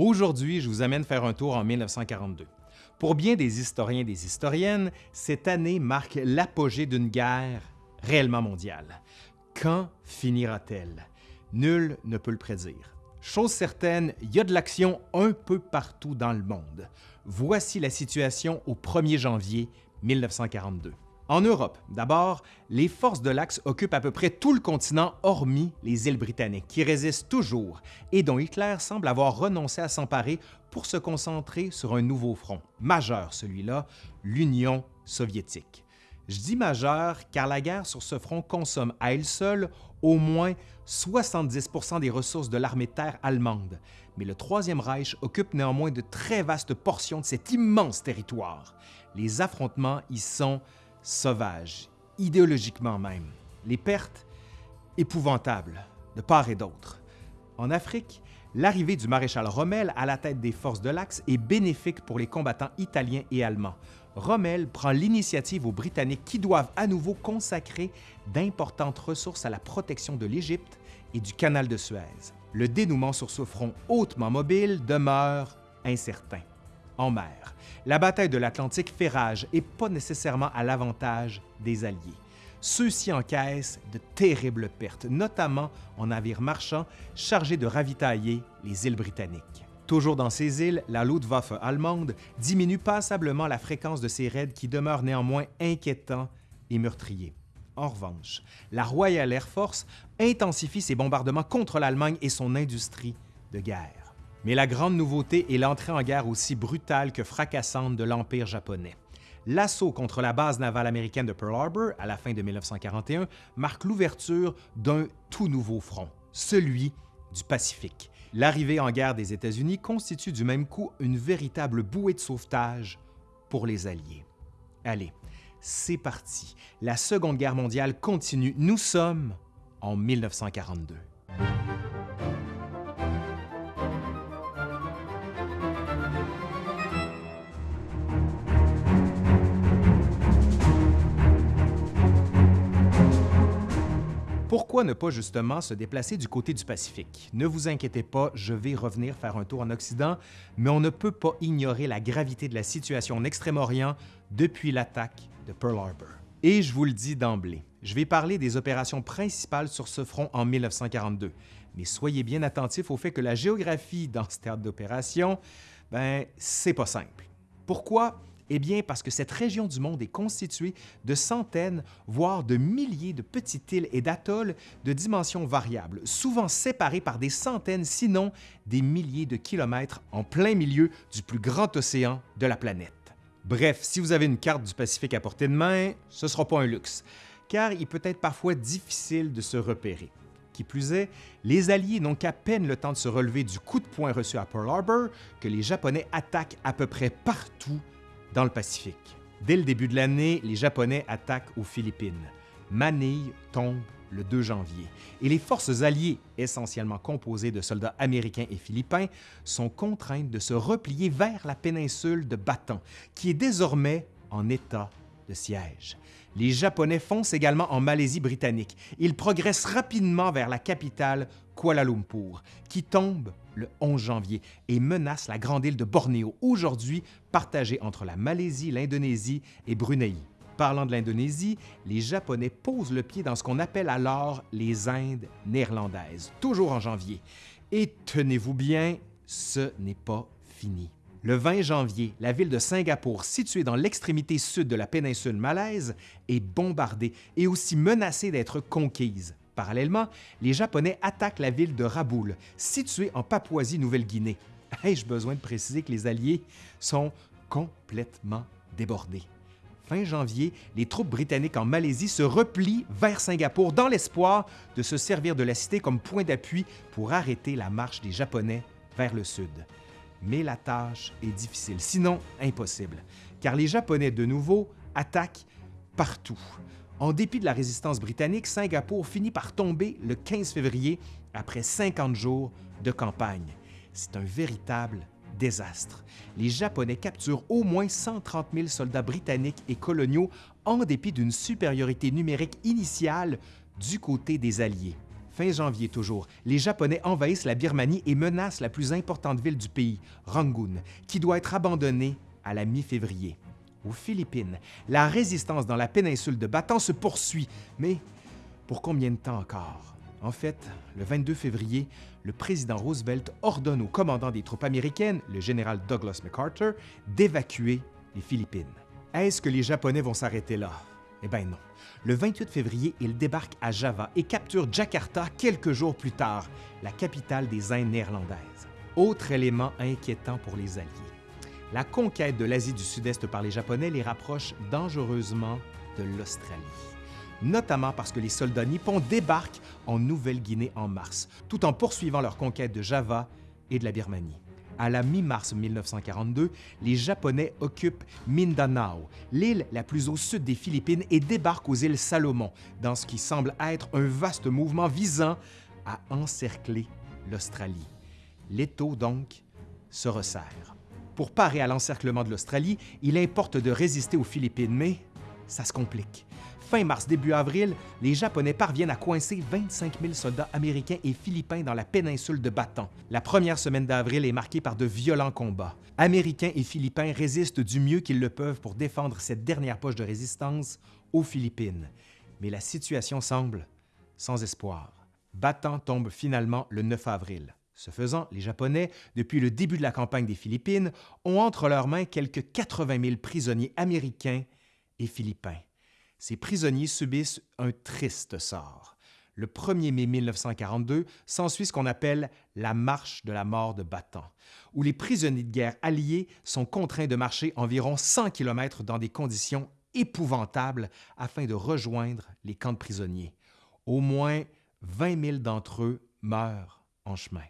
Aujourd'hui, je vous amène faire un tour en 1942. Pour bien des historiens et des historiennes, cette année marque l'apogée d'une guerre réellement mondiale. Quand finira-t-elle? Nul ne peut le prédire. Chose certaine, il y a de l'action un peu partout dans le monde. Voici la situation au 1er janvier 1942. En Europe, d'abord, les forces de l'Axe occupent à peu près tout le continent hormis les îles britanniques, qui résistent toujours et dont Hitler semble avoir renoncé à s'emparer pour se concentrer sur un nouveau front, majeur celui-là, l'Union soviétique. Je dis majeur car la guerre sur ce front consomme à elle seule au moins 70% des ressources de l'armée de terre allemande, mais le Troisième Reich occupe néanmoins de très vastes portions de cet immense territoire. Les affrontements y sont sauvages, idéologiquement même. Les pertes, épouvantables, de part et d'autre. En Afrique, l'arrivée du maréchal Rommel à la tête des forces de l'Axe est bénéfique pour les combattants italiens et allemands. Rommel prend l'initiative aux Britanniques qui doivent à nouveau consacrer d'importantes ressources à la protection de l'Égypte et du canal de Suez. Le dénouement sur ce front hautement mobile demeure incertain. En mer, la bataille de l'Atlantique fait rage et pas nécessairement à l'avantage des Alliés. Ceux-ci encaissent de terribles pertes, notamment en navires marchands chargés de ravitailler les îles britanniques. Toujours dans ces îles, la Luftwaffe allemande diminue passablement la fréquence de ses raids qui demeurent néanmoins inquiétants et meurtriers. En revanche, la Royal Air Force intensifie ses bombardements contre l'Allemagne et son industrie de guerre. Mais la grande nouveauté est l'entrée en guerre aussi brutale que fracassante de l'Empire japonais. L'assaut contre la base navale américaine de Pearl Harbor à la fin de 1941 marque l'ouverture d'un tout nouveau front, celui du Pacifique, L'arrivée en guerre des États-Unis constitue du même coup une véritable bouée de sauvetage pour les Alliés. Allez, c'est parti. La Seconde Guerre mondiale continue. Nous sommes en 1942. Pourquoi ne pas justement se déplacer du côté du Pacifique? Ne vous inquiétez pas, je vais revenir faire un tour en Occident, mais on ne peut pas ignorer la gravité de la situation en Extrême-Orient depuis l'attaque de Pearl Harbor. Et je vous le dis d'emblée, je vais parler des opérations principales sur ce front en 1942, mais soyez bien attentifs au fait que la géographie dans ce théâtre d'opération, ben, c'est pas simple. Pourquoi? Eh bien, parce que cette région du monde est constituée de centaines, voire de milliers de petites îles et d'atolls de dimensions variables, souvent séparées par des centaines, sinon des milliers de kilomètres en plein milieu du plus grand océan de la planète. Bref, si vous avez une carte du Pacifique à portée de main, ce ne sera pas un luxe, car il peut être parfois difficile de se repérer. Qui plus est, les Alliés n'ont qu'à peine le temps de se relever du coup de poing reçu à Pearl Harbor que les Japonais attaquent à peu près partout dans le Pacifique. Dès le début de l'année, les Japonais attaquent aux Philippines. Manille tombe le 2 janvier et les forces alliées, essentiellement composées de soldats américains et philippins, sont contraintes de se replier vers la péninsule de Bataan, qui est désormais en état Les Japonais foncent également en Malaisie britannique. Ils progressent rapidement vers la capitale, Kuala Lumpur, qui tombe le 11 janvier et menace la grande île de Bornéo, aujourd'hui partagée entre la Malaisie, l'Indonésie et Brunei. Parlant de l'Indonésie, les Japonais posent le pied dans ce qu'on appelle alors les Indes néerlandaises, toujours en janvier. Et tenez-vous bien, ce n'est pas fini. Le 20 janvier, la ville de Singapour, située dans l'extrémité sud de la péninsule malaise, est bombardée et aussi menacée d'être conquise. Parallèlement, les Japonais attaquent la ville de Raboul, située en Papouasie-Nouvelle-Guinée. Ai-je besoin de préciser que les Alliés sont complètement débordés? Fin janvier, les troupes britanniques en Malaisie se replient vers Singapour dans l'espoir de se servir de la cité comme point d'appui pour arrêter la marche des Japonais vers le sud. Mais la tâche est difficile, sinon impossible, car les Japonais, de nouveau, attaquent partout. En dépit de la résistance britannique, Singapour finit par tomber le 15 février après 50 jours de campagne. C'est un véritable désastre. Les Japonais capturent au moins 130 000 soldats britanniques et coloniaux en dépit d'une supériorité numérique initiale du côté des Alliés. Fin janvier toujours, les Japonais envahissent la Birmanie et menacent la plus importante ville du pays, Rangoon, qui doit être abandonnée à la mi-février. Aux Philippines, la résistance dans la péninsule de Bataan se poursuit, mais pour combien de temps encore? En fait, le 22 février, le président Roosevelt ordonne au commandant des troupes américaines, le général Douglas MacArthur, d'évacuer les Philippines. Est-ce que les Japonais vont s'arrêter là? Eh bien non. Le 28 février, ils débarquent à Java et capturent Jakarta quelques jours plus tard, la capitale des Indes néerlandaises. Autre élément inquiétant pour les Alliés. La conquête de l'Asie du Sud-Est par les Japonais les rapproche dangereusement de l'Australie, notamment parce que les soldats nippons débarquent en Nouvelle-Guinée en mars, tout en poursuivant leur conquête de Java et de la Birmanie. À la mi-mars 1942, les Japonais occupent Mindanao, l'île la plus au sud des Philippines, et débarquent aux îles Salomon, dans ce qui semble être un vaste mouvement visant à encercler l'Australie. L'étau, donc, se resserre. Pour parer à l'encerclement de l'Australie, il importe de résister aux Philippines, mais ça se complique. Fin mars, début avril, les Japonais parviennent à coincer 25 000 soldats américains et philippins dans la péninsule de Bataan. La première semaine d'avril est marquée par de violents combats. Américains et Philippins résistent du mieux qu'ils le peuvent pour défendre cette dernière poche de résistance aux Philippines. Mais la situation semble sans espoir. Bataan tombe finalement le 9 avril. Ce faisant, les Japonais, depuis le début de la campagne des Philippines, ont entre leurs mains quelques 80 000 prisonniers américains et philippins ces prisonniers subissent un triste sort. Le 1er mai 1942 s'ensuit ce qu'on appelle la Marche de la mort de Bataan, où les prisonniers de guerre alliés sont contraints de marcher environ 100 km dans des conditions épouvantables afin de rejoindre les camps de prisonniers. Au moins 20 000 d'entre eux meurent en chemin.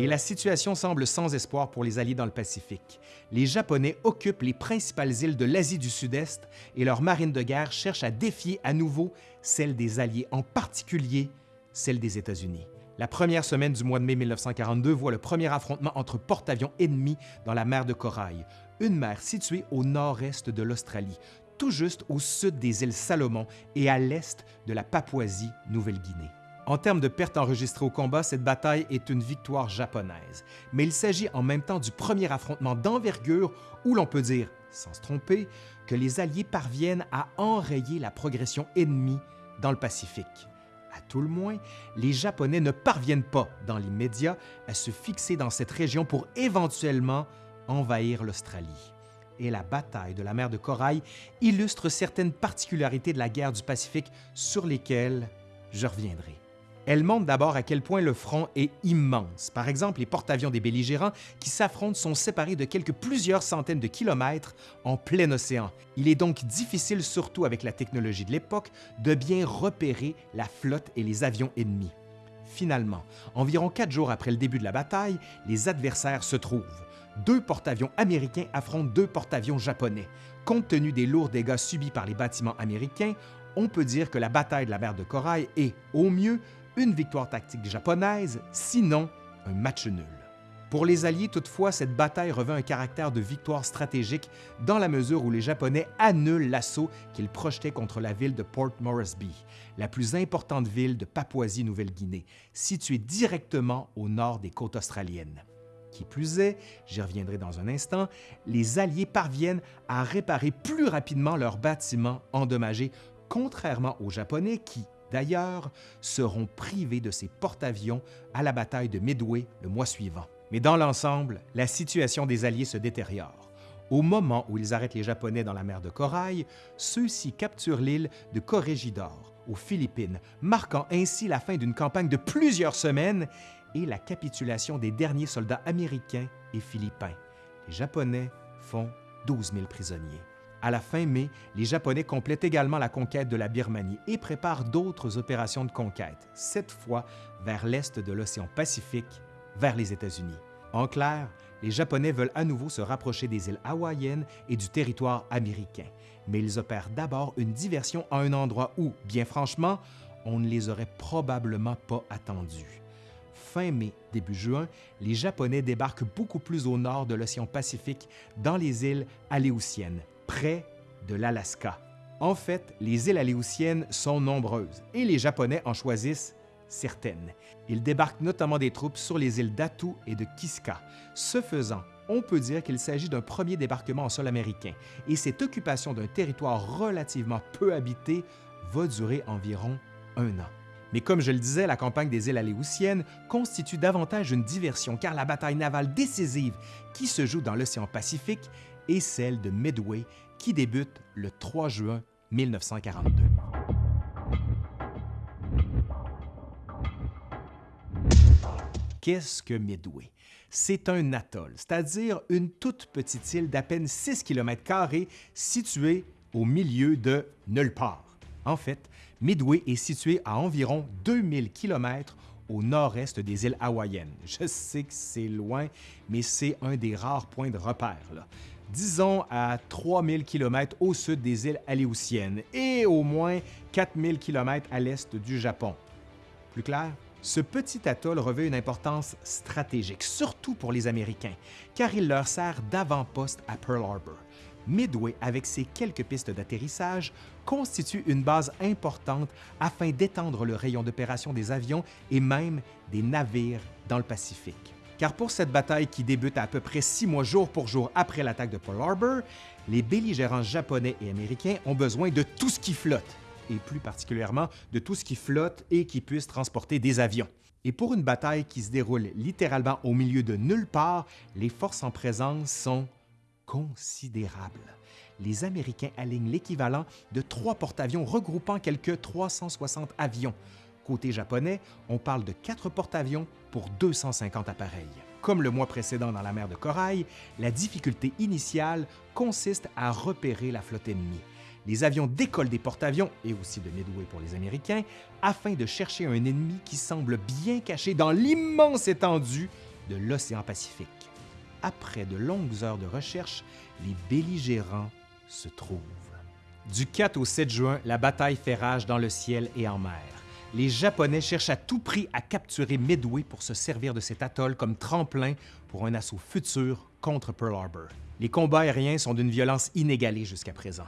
Et la situation semble sans espoir pour les Alliés dans le Pacifique. Les Japonais occupent les principales îles de l'Asie du Sud-Est et leur marine de guerre cherche à défier à nouveau celle des Alliés, en particulier celle des États-Unis. La première semaine du mois de mai 1942 voit le premier affrontement entre porte-avions ennemis dans la mer de Corail, une mer située au nord-est de l'Australie, tout juste au sud des îles Salomon et à l'est de la Papouasie-Nouvelle-Guinée. En termes de pertes enregistrées au combat, cette bataille est une victoire japonaise, mais il s'agit en même temps du premier affrontement d'envergure où l'on peut dire, sans se tromper, que les Alliés parviennent à enrayer la progression ennemie dans le Pacifique. À tout le moins, les Japonais ne parviennent pas, dans l'immédiat, à se fixer dans cette région pour éventuellement envahir l'Australie. Et la bataille de la mer de Corail illustre certaines particularités de la guerre du Pacifique sur lesquelles je reviendrai. Elle montre d'abord à quel point le front est immense. Par exemple, les porte-avions des belligérants qui s'affrontent sont séparés de quelques plusieurs centaines de kilomètres en plein océan. Il est donc difficile, surtout avec la technologie de l'époque, de bien repérer la flotte et les avions ennemis. Finalement, environ quatre jours après le début de la bataille, les adversaires se trouvent. Deux porte-avions américains affrontent deux porte-avions japonais. Compte tenu des lourds dégâts subis par les bâtiments américains, on peut dire que la bataille de la mer de Corail est, au mieux, une victoire tactique japonaise, sinon un match nul. Pour les Alliés, toutefois, cette bataille revêt un caractère de victoire stratégique dans la mesure où les Japonais annulent l'assaut qu'ils projetaient contre la ville de Port Moresby, la plus importante ville de Papouasie-Nouvelle-Guinée, située directement au nord des côtes australiennes. Qui plus est, j'y reviendrai dans un instant, les Alliés parviennent à réparer plus rapidement leurs bâtiments endommagés, contrairement aux Japonais qui, d'ailleurs, seront privés de ces porte-avions à la bataille de Midway le mois suivant. Mais dans l'ensemble, la situation des Alliés se détériore. Au moment où ils arrêtent les Japonais dans la mer de Corail, ceux-ci capturent l'île de Corregidor, aux Philippines, marquant ainsi la fin d'une campagne de plusieurs semaines et la capitulation des derniers soldats américains et philippins. Les Japonais font 12 000 prisonniers. À la fin mai, les Japonais complètent également la conquête de la Birmanie et préparent d'autres opérations de conquête, cette fois vers l'est de l'océan Pacifique, vers les États-Unis. En clair, les Japonais veulent à nouveau se rapprocher des îles hawaïennes et du territoire américain, mais ils opèrent d'abord une diversion à un endroit où, bien franchement, on ne les aurait probablement pas attendus. Fin mai, début juin, les Japonais débarquent beaucoup plus au nord de l'océan Pacifique, dans les îles Aléoutiennes, près de l'Alaska. En fait, les îles aléoutiennes sont nombreuses et les Japonais en choisissent certaines. Ils débarquent notamment des troupes sur les îles d'Atu et de Kiska. Ce faisant, on peut dire qu'il s'agit d'un premier débarquement en sol américain et cette occupation d'un territoire relativement peu habité va durer environ un an. Mais comme je le disais, la campagne des îles Aléoutiennes constitue davantage une diversion car la bataille navale décisive qui se joue dans l'océan Pacifique est celle de Midway qui débute le 3 juin 1942. Qu'est-ce que Midway? C'est un atoll, c'est-à-dire une toute petite île d'à peine 6 km située au milieu de nulle part. En fait, Midway est situé à environ 2000 km au nord-est des îles hawaïennes. Je sais que c'est loin, mais c'est un des rares points de repère. Disons à 3000 km au sud des îles Aléoutiennes et au moins 4000 km à l'est du Japon. Plus clair? Ce petit atoll revêt une importance stratégique, surtout pour les Américains, car il leur sert d'avant-poste à Pearl Harbor. Midway, avec ses quelques pistes d'atterrissage, constitue une base importante afin d'étendre le rayon d'opération des avions et même des navires dans le Pacifique. Car pour cette bataille qui débute à, peu près six mois jour pour jour après l'attaque de Pearl Harbor, les belligérants japonais et américains ont besoin de tout ce qui flotte, et plus particulièrement de tout ce qui flotte et qui puisse transporter des avions. Et pour une bataille qui se déroule littéralement au milieu de nulle part, les forces en présence sont considérable. Les Américains alignent l'équivalent de trois porte-avions regroupant quelques 360 avions. Côté japonais, on parle de quatre porte-avions pour 250 appareils. Comme le mois précédent dans la mer de Corail, la difficulté initiale consiste à repérer la flotte ennemie. Les avions décollent des porte-avions, et aussi de Midway pour les Américains, afin de chercher un ennemi qui semble bien caché dans l'immense étendue de l'océan Pacifique après de longues heures de recherche, les belligérants se trouvent. Du 4 au 7 juin, la bataille fait rage dans le ciel et en mer. Les Japonais cherchent à tout prix à capturer Midway pour se servir de cet atoll comme tremplin pour un assaut futur contre Pearl Harbor. Les combats aériens sont d'une violence inégalée jusqu'à présent.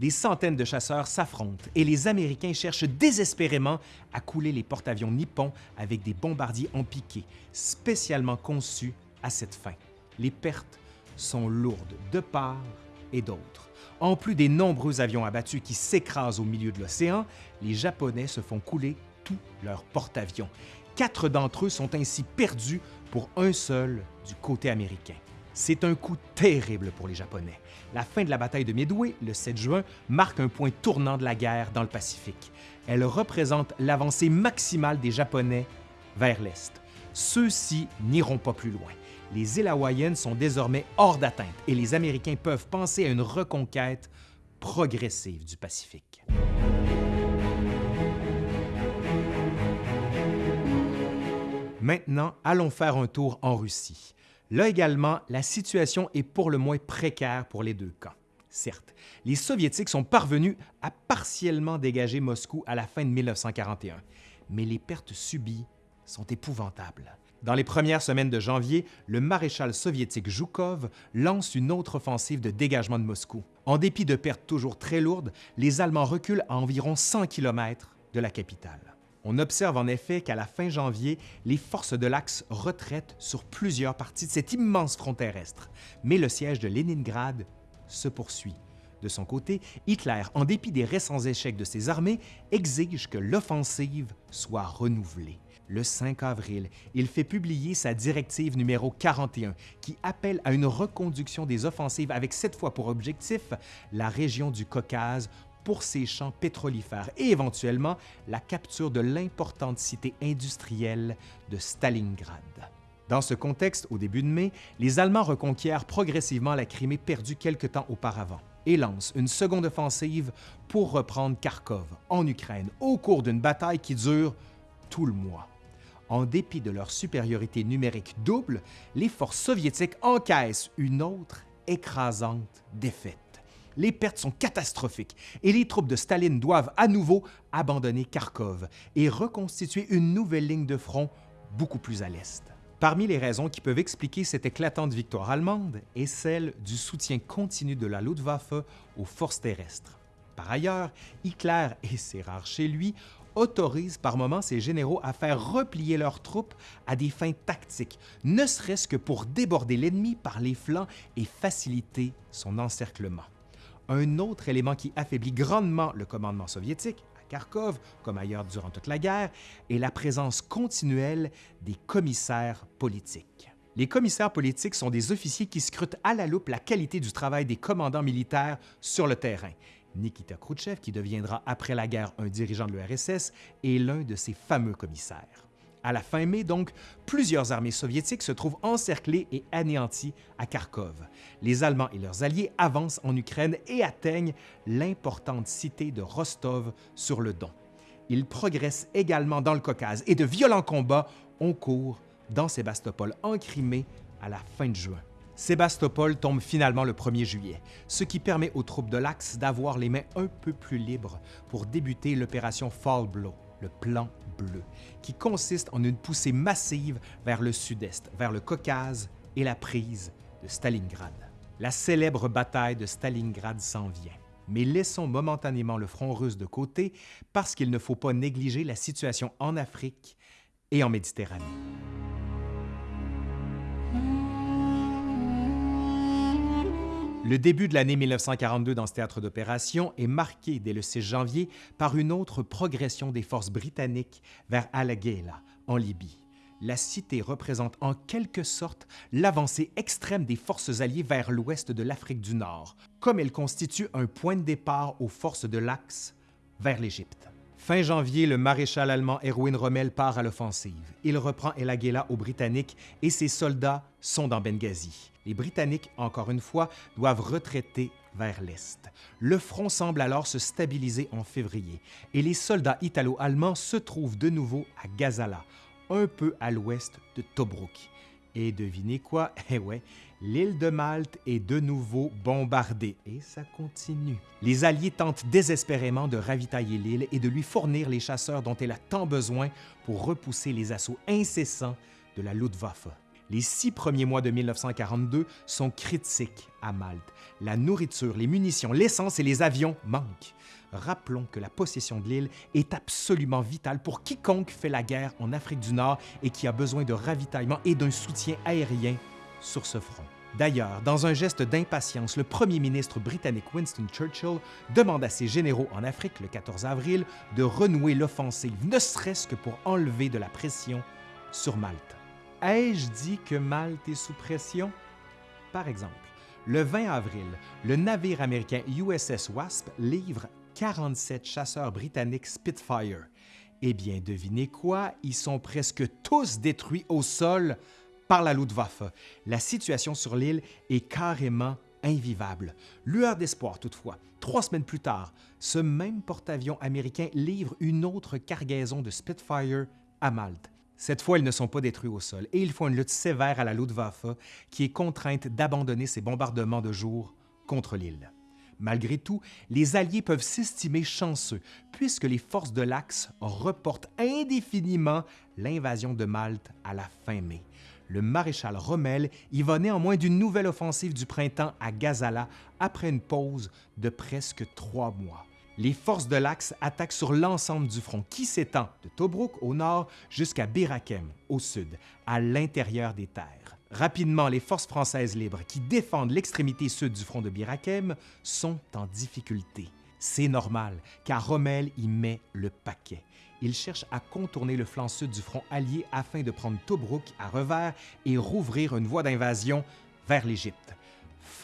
Des centaines de chasseurs s'affrontent et les Américains cherchent désespérément à couler les porte-avions nippons avec des bombardiers en piqué, spécialement conçus à cette fin les pertes sont lourdes de part et d'autre. En plus des nombreux avions abattus qui s'écrasent au milieu de l'océan, les Japonais se font couler tous leurs porte-avions. Quatre d'entre eux sont ainsi perdus pour un seul du côté américain. C'est un coup terrible pour les Japonais. La fin de la bataille de Midway, le 7 juin, marque un point tournant de la guerre dans le Pacifique. Elle représente l'avancée maximale des Japonais vers l'Est. Ceux-ci n'iront pas plus loin les îles hawaïennes sont désormais hors d'atteinte et les Américains peuvent penser à une reconquête progressive du Pacifique. Maintenant, allons faire un tour en Russie. Là également, la situation est pour le moins précaire pour les deux camps. Certes, les Soviétiques sont parvenus à partiellement dégager Moscou à la fin de 1941, mais les pertes subies sont épouvantables. Dans les premières semaines de janvier, le maréchal soviétique Zhukov lance une autre offensive de dégagement de Moscou. En dépit de pertes toujours très lourdes, les Allemands reculent à environ 100 km de la capitale. On observe en effet qu'à la fin janvier, les forces de l'Axe retraitent sur plusieurs parties de cet immense front terrestre, mais le siège de Leningrad se poursuit. De son côté, Hitler, en dépit des récents échecs de ses armées, exige que l'offensive soit renouvelée le 5 avril, il fait publier sa directive numéro 41 qui appelle à une reconduction des offensives avec cette fois pour objectif la région du Caucase pour ses champs pétrolifères et éventuellement la capture de l'importante cité industrielle de Stalingrad. Dans ce contexte, au début de mai, les Allemands reconquièrent progressivement la Crimée perdue quelque temps auparavant et lancent une seconde offensive pour reprendre Kharkov en Ukraine au cours d'une bataille qui dure tout le mois. En dépit de leur supériorité numérique double, les forces soviétiques encaissent une autre écrasante défaite. Les pertes sont catastrophiques et les troupes de Staline doivent à nouveau abandonner Kharkov et reconstituer une nouvelle ligne de front beaucoup plus à l'est. Parmi les raisons qui peuvent expliquer cette éclatante victoire allemande est celle du soutien continu de la Luftwaffe aux forces terrestres. Par ailleurs, Hitler, et c'est rare chez lui, autorise par moments ses généraux à faire replier leurs troupes à des fins tactiques, ne serait-ce que pour déborder l'ennemi par les flancs et faciliter son encerclement. Un autre élément qui affaiblit grandement le commandement soviétique, à Kharkov comme ailleurs durant toute la guerre, est la présence continuelle des commissaires politiques. Les commissaires politiques sont des officiers qui scrutent à la loupe la qualité du travail des commandants militaires sur le terrain. Nikita Khrouchtchev, qui deviendra après la guerre un dirigeant de l'URSS, est l'un de ces fameux commissaires. À la fin mai, donc, plusieurs armées soviétiques se trouvent encerclées et anéanties à Kharkov. Les Allemands et leurs alliés avancent en Ukraine et atteignent l'importante cité de Rostov sur le Don. Ils progressent également dans le Caucase et de violents combats ont cours dans Sébastopol en Crimée à la fin de juin. Sébastopol tombe finalement le 1er juillet, ce qui permet aux troupes de l'Axe d'avoir les mains un peu plus libres pour débuter l'opération Fall Blow, le plan bleu, qui consiste en une poussée massive vers le sud-est, vers le Caucase et la prise de Stalingrad. La célèbre bataille de Stalingrad s'en vient. Mais laissons momentanément le front russe de côté parce qu'il ne faut pas négliger la situation en Afrique et en Méditerranée. Le début de l'année 1942 dans ce théâtre d'opération est marqué dès le 6 janvier par une autre progression des forces britanniques vers Al-Ghaila, en Libye. La cité représente en quelque sorte l'avancée extrême des forces alliées vers l'ouest de l'Afrique du Nord, comme elle constitue un point de départ aux forces de l'Axe vers l'Égypte. Fin janvier, le maréchal allemand Erwin Rommel part à l'offensive. Il reprend El Agheila aux Britanniques et ses soldats sont dans Benghazi. Les Britanniques, encore une fois, doivent retraiter vers l'est. Le front semble alors se stabiliser en février et les soldats italo-allemands se trouvent de nouveau à Gazala, un peu à l'ouest de Tobruk. Et devinez quoi? Eh ouais, l'île de Malte est de nouveau bombardée et ça continue. Les Alliés tentent désespérément de ravitailler l'île et de lui fournir les chasseurs dont elle a tant besoin pour repousser les assauts incessants de la Luftwaffe. Les six premiers mois de 1942 sont critiques à Malte. La nourriture, les munitions, l'essence et les avions manquent. Rappelons que la possession de l'île est absolument vitale pour quiconque fait la guerre en Afrique du Nord et qui a besoin de ravitaillement et d'un soutien aérien sur ce front. D'ailleurs, dans un geste d'impatience, le premier ministre britannique Winston Churchill demande à ses généraux en Afrique le 14 avril de renouer l'offensive, ne serait-ce que pour enlever de la pression sur Malte. Ai-je dit que Malte est sous pression? Par exemple, le 20 avril, le navire américain USS Wasp livre 47 chasseurs britanniques Spitfire. Eh bien, devinez quoi? Ils sont presque tous détruits au sol par la Luftwaffe. La situation sur l'île est carrément invivable. Lueur d'espoir toutefois. Trois semaines plus tard, ce même porte-avions américain livre une autre cargaison de Spitfire à Malte. Cette fois, ils ne sont pas détruits au sol et ils font une lutte sévère à la Luftwaffe qui est contrainte d'abandonner ses bombardements de jour contre l'île. Malgré tout, les Alliés peuvent s'estimer chanceux puisque les forces de l'Axe reportent indéfiniment l'invasion de Malte à la fin mai le maréchal Rommel y va néanmoins d'une nouvelle offensive du printemps à Gazala après une pause de presque trois mois. Les forces de l'Axe attaquent sur l'ensemble du front qui s'étend de Tobruk au nord jusqu'à Birakem au sud, à l'intérieur des terres. Rapidement, les forces françaises libres qui défendent l'extrémité sud du front de Birakem sont en difficulté. C'est normal, car Rommel y met le paquet il cherche à contourner le flanc sud du front allié afin de prendre Tobruk à revers et rouvrir une voie d'invasion vers l'Égypte.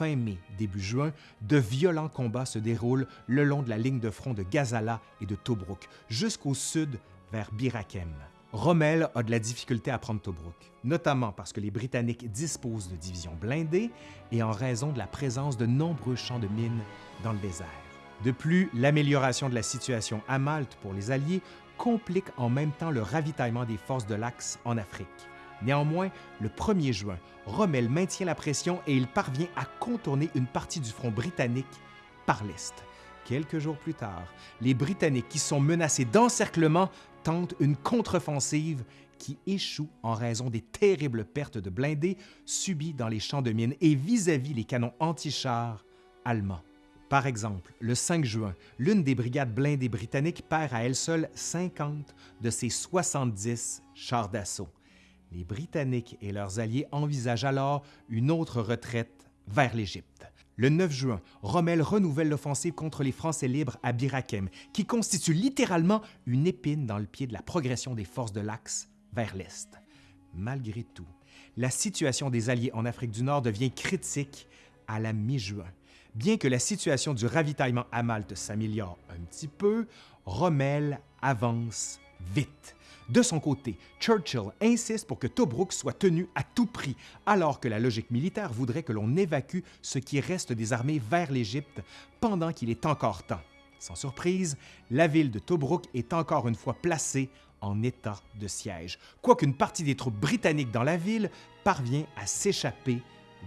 Fin mai, début juin, de violents combats se déroulent le long de la ligne de front de Gazala et de Tobruk, jusqu'au sud vers Birakem. Rommel a de la difficulté à prendre Tobruk, notamment parce que les Britanniques disposent de divisions blindées et en raison de la présence de nombreux champs de mines dans le désert. De plus, l'amélioration de la situation à Malte pour les Alliés complique en même temps le ravitaillement des forces de l'Axe en Afrique. Néanmoins, le 1er juin, Rommel maintient la pression et il parvient à contourner une partie du front britannique par l'Est. Quelques jours plus tard, les Britanniques qui sont menacés d'encerclement tentent une contre-offensive qui échoue en raison des terribles pertes de blindés subies dans les champs de mines et vis-à-vis les canons anti-chars allemands. Par exemple, le 5 juin, l'une des brigades blindées britanniques perd à elle seule 50 de ses 70 chars d'assaut. Les Britanniques et leurs alliés envisagent alors une autre retraite vers l'Égypte. Le 9 juin, Rommel renouvelle l'offensive contre les Français libres à Bir qui constitue littéralement une épine dans le pied de la progression des forces de l'Axe vers l'Est. Malgré tout, la situation des Alliés en Afrique du Nord devient critique à la mi-juin. Bien que la situation du ravitaillement à Malte s'améliore un petit peu, Rommel avance vite. De son côté, Churchill insiste pour que Tobruk soit tenu à tout prix, alors que la logique militaire voudrait que l'on évacue ce qui reste des armées vers l'Égypte pendant qu'il est encore temps. Sans surprise, la ville de Tobruk est encore une fois placée en état de siège, quoiqu'une partie des troupes britanniques dans la ville parvient à s'échapper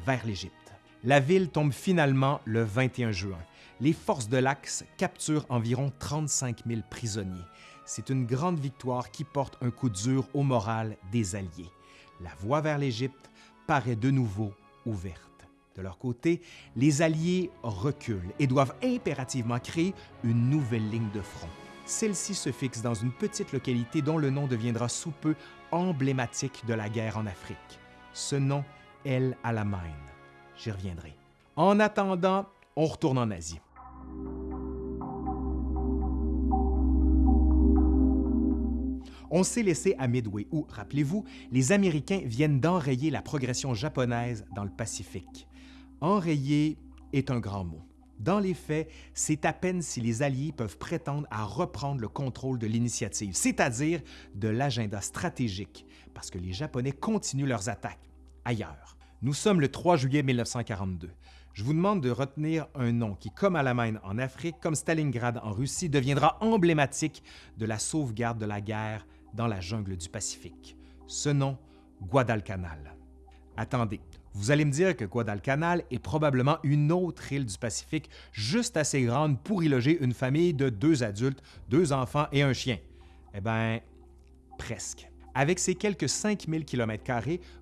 vers l'Égypte. La ville tombe finalement le 21 juin. Les forces de l'Axe capturent environ 35 000 prisonniers. C'est une grande victoire qui porte un coup dur au moral des Alliés. La voie vers l'Égypte paraît de nouveau ouverte. De leur côté, les Alliés reculent et doivent impérativement créer une nouvelle ligne de front. Celle-ci se fixe dans une petite localité dont le nom deviendra sous peu emblématique de la guerre en Afrique. Ce nom, El Alamein. J'y reviendrai. En attendant, on retourne en Asie. On s'est laissé à Midway où, rappelez-vous, les Américains viennent d'enrayer la progression japonaise dans le Pacifique. Enrayer est un grand mot. Dans les faits, c'est à peine si les Alliés peuvent prétendre à reprendre le contrôle de l'initiative, c'est-à-dire de l'agenda stratégique, parce que les Japonais continuent leurs attaques ailleurs. Nous sommes le 3 juillet 1942. Je vous demande de retenir un nom qui, comme Alamein en Afrique, comme Stalingrad en Russie, deviendra emblématique de la sauvegarde de la guerre dans la jungle du Pacifique. Ce nom, Guadalcanal. Attendez, vous allez me dire que Guadalcanal est probablement une autre île du Pacifique juste assez grande pour y loger une famille de deux adultes, deux enfants et un chien. Eh bien, presque. Avec ses quelques 5000 km,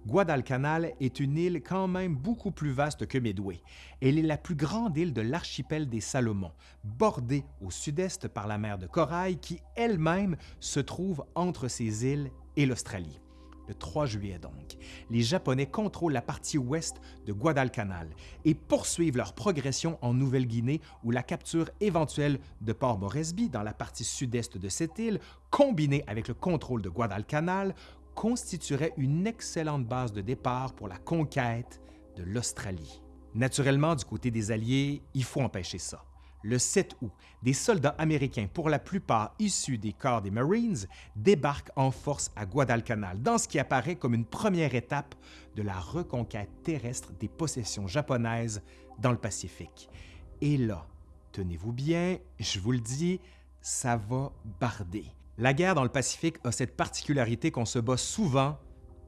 Guadalcanal est une île quand même beaucoup plus vaste que Midway. Elle est la plus grande île de l'archipel des Salomon, bordée au sud-est par la mer de Corail qui elle-même se trouve entre ces îles et l'Australie le 3 juillet donc. Les Japonais contrôlent la partie ouest de Guadalcanal et poursuivent leur progression en Nouvelle-Guinée où la capture éventuelle de Port Moresby dans la partie sud-est de cette île, combinée avec le contrôle de Guadalcanal, constituerait une excellente base de départ pour la conquête de l'Australie. Naturellement, du côté des Alliés, il faut empêcher ça le 7 août, des soldats américains, pour la plupart issus des corps des Marines, débarquent en force à Guadalcanal, dans ce qui apparaît comme une première étape de la reconquête terrestre des possessions japonaises dans le Pacifique. Et là, tenez-vous bien, je vous le dis, ça va barder. La guerre dans le Pacifique a cette particularité qu'on se bat souvent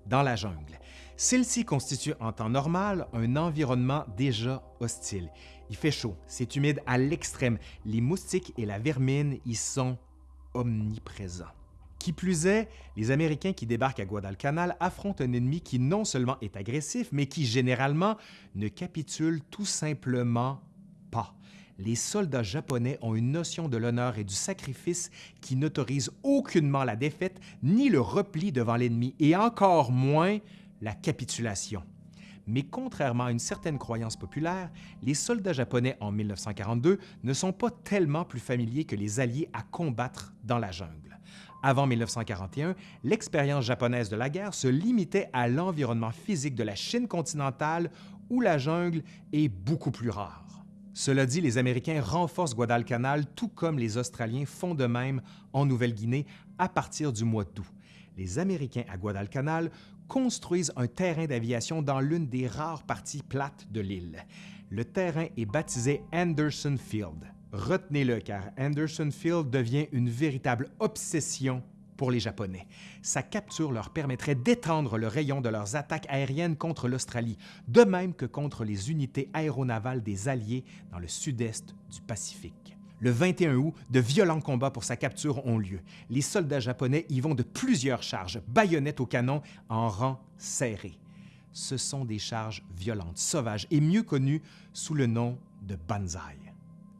dans la jungle. Celle-ci constitue en temps normal un environnement déjà hostile. Il fait chaud, c'est humide à l'extrême, les moustiques et la vermine y sont omniprésents. Qui plus est, les Américains qui débarquent à Guadalcanal affrontent un ennemi qui non seulement est agressif, mais qui généralement ne capitule tout simplement pas. Les soldats japonais ont une notion de l'honneur et du sacrifice qui n'autorise aucunement la défaite ni le repli devant l'ennemi, et encore moins la capitulation. Mais contrairement à une certaine croyance populaire, les soldats japonais en 1942 ne sont pas tellement plus familiers que les Alliés à combattre dans la jungle. Avant 1941, l'expérience japonaise de la guerre se limitait à l'environnement physique de la Chine continentale où la jungle est beaucoup plus rare. Cela dit, les Américains renforcent Guadalcanal tout comme les Australiens font de même en Nouvelle-Guinée à partir du mois d'août. Les Américains à Guadalcanal construisent un terrain d'aviation dans l'une des rares parties plates de l'île. Le terrain est baptisé Anderson Field. Retenez-le car Anderson Field devient une véritable obsession pour les Japonais. Sa capture leur permettrait d'étendre le rayon de leurs attaques aériennes contre l'Australie, de même que contre les unités aéronavales des Alliés dans le sud-est du Pacifique. Le 21 août, de violents combats pour sa capture ont lieu. Les soldats japonais y vont de plusieurs charges, baïonnettes au canon, en rang serré. Ce sont des charges violentes, sauvages et mieux connues sous le nom de banzai.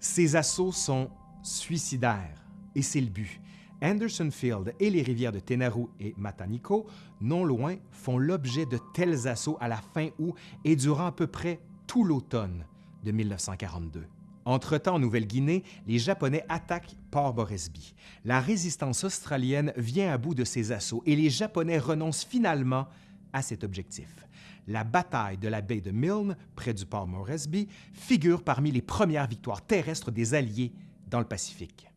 Ces assauts sont suicidaires, et c'est le but. Anderson Field et les rivières de Tenaru et Mataniko, non loin, font l'objet de tels assauts à la fin août et durant à peu près tout l'automne de 1942. Entre-temps, en Nouvelle-Guinée, les Japonais attaquent Port Moresby. La résistance australienne vient à bout de ces assauts et les Japonais renoncent finalement à cet objectif. La bataille de la baie de Milne, près du port Moresby, figure parmi les premières victoires terrestres des Alliés dans le Pacifique.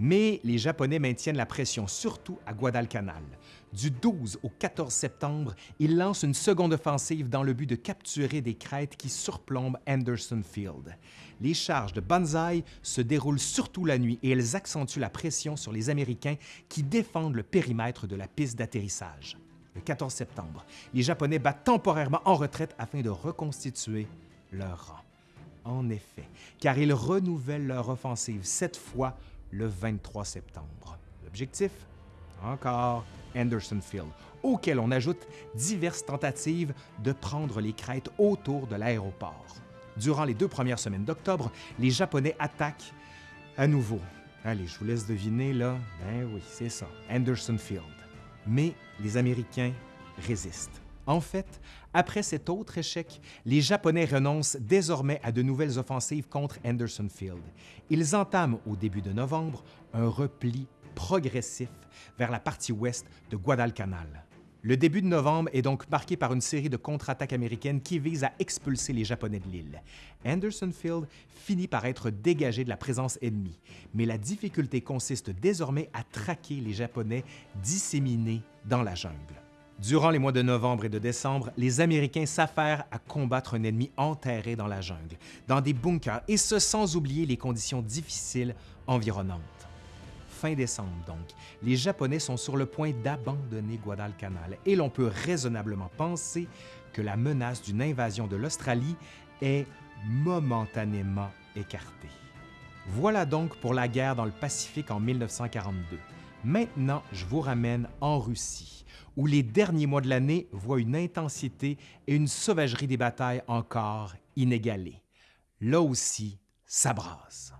Mais les Japonais maintiennent la pression, surtout à Guadalcanal. Du 12 au 14 septembre, ils lancent une seconde offensive dans le but de capturer des crêtes qui surplombent Anderson Field. Les charges de Banzai se déroulent surtout la nuit et elles accentuent la pression sur les Américains qui défendent le périmètre de la piste d'atterrissage. Le 14 septembre, les Japonais battent temporairement en retraite afin de reconstituer leur rang. En effet, car ils renouvellent leur offensive cette fois le 23 septembre. L'objectif? Encore Anderson Field, auquel on ajoute diverses tentatives de prendre les crêtes autour de l'aéroport. Durant les deux premières semaines d'octobre, les Japonais attaquent à nouveau. Allez, je vous laisse deviner là. Ben oui, c'est ça, Anderson Field. Mais les Américains résistent. En fait, après cet autre échec, les Japonais renoncent désormais à de nouvelles offensives contre Anderson Field. Ils entament au début de novembre un repli progressif vers la partie ouest de Guadalcanal. Le début de novembre est donc marqué par une série de contre-attaques américaines qui visent à expulser les Japonais de l'île. Anderson Field finit par être dégagé de la présence ennemie, mais la difficulté consiste désormais à traquer les Japonais disséminés dans la jungle. Durant les mois de novembre et de décembre, les Américains s'affairent à combattre un ennemi enterré dans la jungle, dans des bunkers, et ce sans oublier les conditions difficiles environnantes. Fin décembre donc, les Japonais sont sur le point d'abandonner Guadalcanal et l'on peut raisonnablement penser que la menace d'une invasion de l'Australie est momentanément écartée. Voilà donc pour la guerre dans le Pacifique en 1942. Maintenant, je vous ramène en Russie, où les derniers mois de l'année voient une intensité et une sauvagerie des batailles encore inégalées. Là aussi, ça brasse.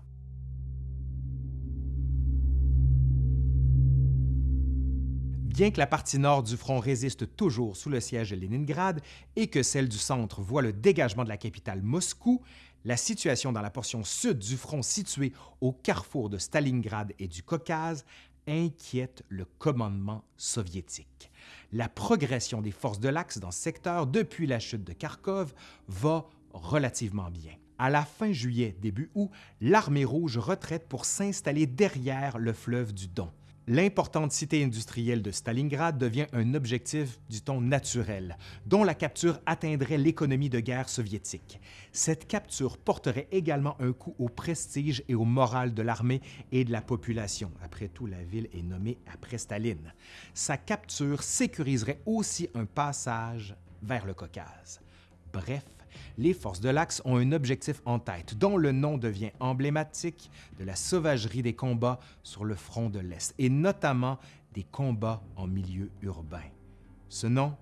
Bien que la partie nord du front résiste toujours sous le siège de Leningrad et que celle du centre voit le dégagement de la capitale Moscou, la situation dans la portion sud du front située au carrefour de Stalingrad et du Caucase inquiète le commandement soviétique. La progression des forces de l'Axe dans ce secteur depuis la chute de Kharkov va relativement bien. À la fin juillet, début août, l'armée rouge retraite pour s'installer derrière le fleuve du Don. L'importante cité industrielle de Stalingrad devient un objectif, dit-on, naturel, dont la capture atteindrait l'économie de guerre soviétique. Cette capture porterait également un coup au prestige et au moral de l'armée et de la population. Après tout, la ville est nommée après Staline. Sa capture sécuriserait aussi un passage vers le Caucase. Bref, les forces de l'Axe ont un objectif en tête, dont le nom devient emblématique de la sauvagerie des combats sur le front de l'Est, et notamment des combats en milieu urbain. Ce nom,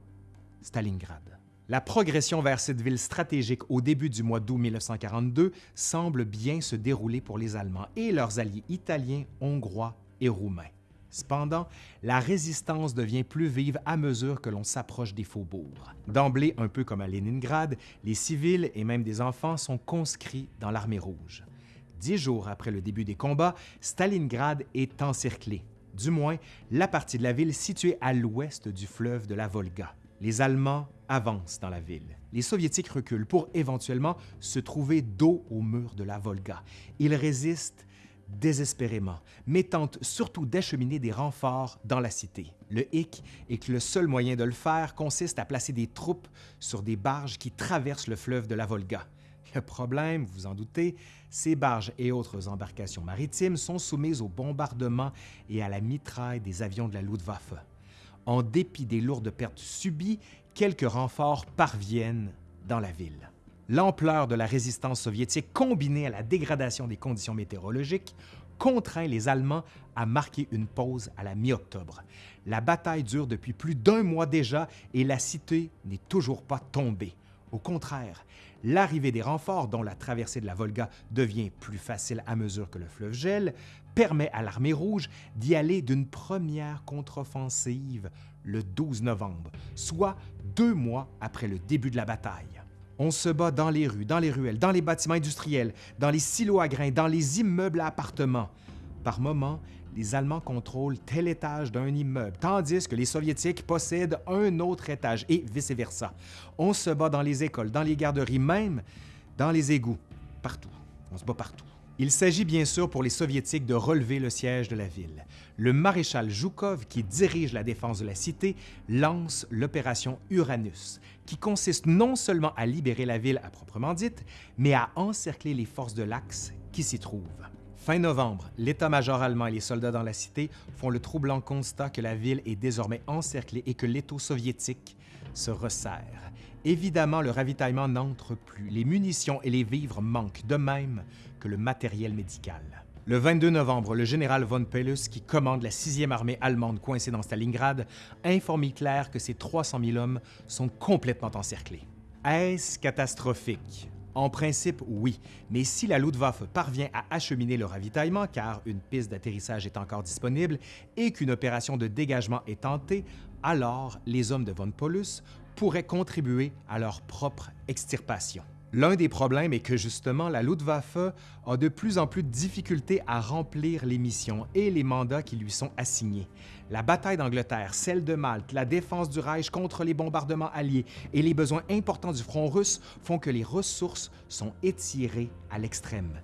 Stalingrad. La progression vers cette ville stratégique au début du mois d'août 1942 semble bien se dérouler pour les Allemands et leurs alliés italiens, hongrois et roumains. Cependant, la résistance devient plus vive à mesure que l'on s'approche des faubourgs. D'emblée, un peu comme à Leningrad, les civils et même des enfants sont conscrits dans l'armée rouge. Dix jours après le début des combats, Stalingrad est encerclée, du moins la partie de la ville située à l'ouest du fleuve de la Volga. Les Allemands avancent dans la ville. Les Soviétiques reculent pour éventuellement se trouver dos au mur de la Volga. Ils résistent désespérément, mais tente surtout d'acheminer des renforts dans la cité. Le hic est que le seul moyen de le faire consiste à placer des troupes sur des barges qui traversent le fleuve de la Volga. Le problème, vous en doutez, ces barges et autres embarcations maritimes sont soumises au bombardement et à la mitraille des avions de la Luftwaffe. En dépit des lourdes pertes subies, quelques renforts parviennent dans la ville. L'ampleur de la résistance soviétique combinée à la dégradation des conditions météorologiques contraint les Allemands à marquer une pause à la mi-octobre. La bataille dure depuis plus d'un mois déjà et la cité n'est toujours pas tombée. Au contraire, l'arrivée des renforts, dont la traversée de la Volga devient plus facile à mesure que le fleuve gèle, permet à l'armée rouge d'y aller d'une première contre-offensive le 12 novembre, soit deux mois après le début de la bataille. On se bat dans les rues, dans les ruelles, dans les bâtiments industriels, dans les silos à grains, dans les immeubles à appartements. Par moments, les Allemands contrôlent tel étage d'un immeuble, tandis que les Soviétiques possèdent un autre étage, et vice-versa. On se bat dans les écoles, dans les garderies, même dans les égouts, partout. On se bat partout. Il s'agit bien sûr pour les Soviétiques de relever le siège de la ville. Le maréchal Zhukov, qui dirige la défense de la cité, lance l'opération Uranus, qui consiste non seulement à libérer la ville à proprement dite, mais à encercler les forces de l'Axe qui s'y trouvent. Fin novembre, l'état-major allemand et les soldats dans la cité font le troublant constat que la ville est désormais encerclée et que l'étau soviétique se resserre. Évidemment, le ravitaillement n'entre plus, les munitions et les vivres manquent, de même que le matériel médical. Le 22 novembre, le général von Pellus, qui commande la 6e armée allemande coincée dans Stalingrad, informe Hitler que ses 300 000 hommes sont complètement encerclés. Est-ce catastrophique? En principe, oui, mais si la Luftwaffe parvient à acheminer le ravitaillement, car une piste d'atterrissage est encore disponible et qu'une opération de dégagement est tentée, alors les hommes de von Paulus pourraient contribuer à leur propre extirpation. L'un des problèmes est que justement, la Luftwaffe a de plus en plus de difficultés à remplir les missions et les mandats qui lui sont assignés. La bataille d'Angleterre, celle de Malte, la défense du Reich contre les bombardements alliés et les besoins importants du front russe font que les ressources sont étirées à l'extrême.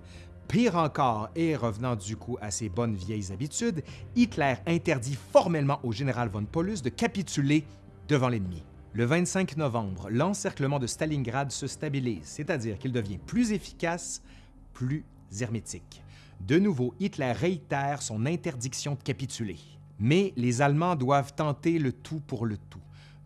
Pire encore, et revenant du coup à ses bonnes vieilles habitudes, Hitler interdit formellement au général von Paulus de capituler devant l'ennemi. Le 25 novembre, l'encerclement de Stalingrad se stabilise, c'est-à-dire qu'il devient plus efficace, plus hermétique. De nouveau, Hitler réitère son interdiction de capituler. Mais les Allemands doivent tenter le tout pour le tout.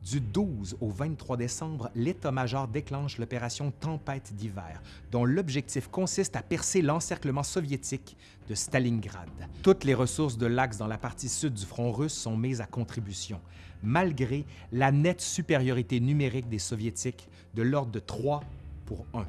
Du 12 au 23 décembre, l'état-major déclenche l'opération Tempête d'hiver, dont l'objectif consiste à percer l'encerclement soviétique de Stalingrad. Toutes les ressources de l'Axe dans la partie sud du front russe sont mises à contribution, malgré la nette supériorité numérique des Soviétiques de l'ordre de 3 pour 1.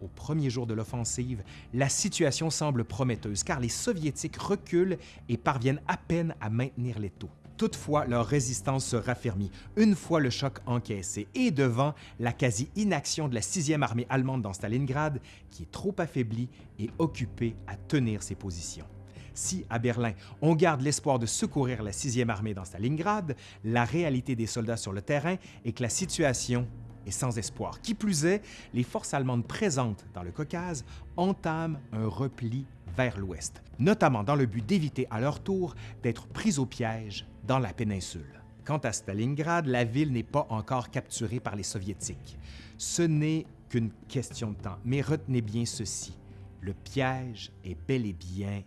Au premier jour de l'offensive, la situation semble prometteuse car les Soviétiques reculent et parviennent à peine à maintenir les taux. Toutefois, leur résistance se raffermit une fois le choc encaissé et devant la quasi-inaction de la 6e armée allemande dans Stalingrad, qui est trop affaiblie et occupée à tenir ses positions. Si, à Berlin, on garde l'espoir de secourir la 6e armée dans Stalingrad, la réalité des soldats sur le terrain est que la situation est sans espoir. Qui plus est, les forces allemandes présentes dans le Caucase entament un repli vers l'ouest, notamment dans le but d'éviter à leur tour d'être prises au piège dans la péninsule. Quant à Stalingrad, la ville n'est pas encore capturée par les Soviétiques. Ce n'est qu'une question de temps, mais retenez bien ceci, le piège est bel et bien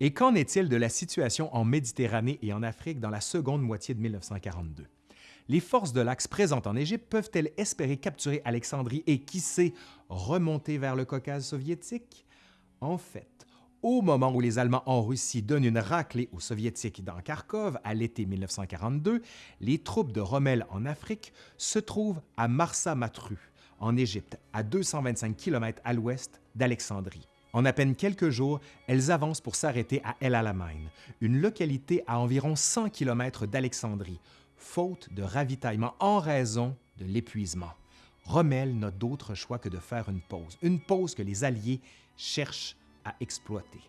Et qu'en est-il de la situation en Méditerranée et en Afrique dans la seconde moitié de 1942? Les forces de l'Axe présentes en Égypte peuvent-elles espérer capturer Alexandrie et, qui sait, remonter vers le Caucase soviétique? En fait, au moment où les Allemands en Russie donnent une raclée aux Soviétiques dans Kharkov à l'été 1942, les troupes de Rommel en Afrique se trouvent à Marsa Matru, en Égypte, à 225 km à l'ouest d'Alexandrie. En à peine quelques jours, elles avancent pour s'arrêter à El Alamein, une localité à environ 100 km d'Alexandrie, faute de ravitaillement en raison de l'épuisement. Rommel n'a d'autre choix que de faire une pause, une pause que les Alliés cherchent à exploiter.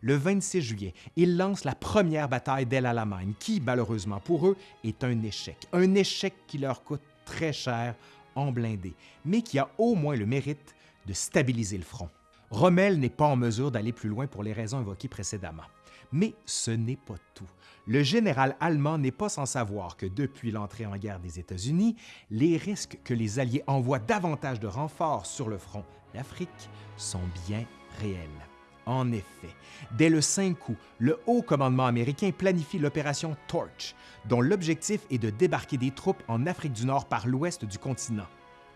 Le 26 juillet, ils lancent la première bataille d'El Alamein, qui, malheureusement pour eux, est un échec. Un échec qui leur coûte très cher en blindé, mais qui a au moins le mérite de stabiliser le front. Rommel n'est pas en mesure d'aller plus loin pour les raisons évoquées précédemment. Mais ce n'est pas tout. Le général allemand n'est pas sans savoir que depuis l'entrée en guerre des États-Unis, les risques que les Alliés envoient davantage de renforts sur le front d'Afrique sont bien réels. En effet, dès le 5 août, le haut commandement américain planifie l'opération Torch, dont l'objectif est de débarquer des troupes en Afrique du Nord par l'ouest du continent.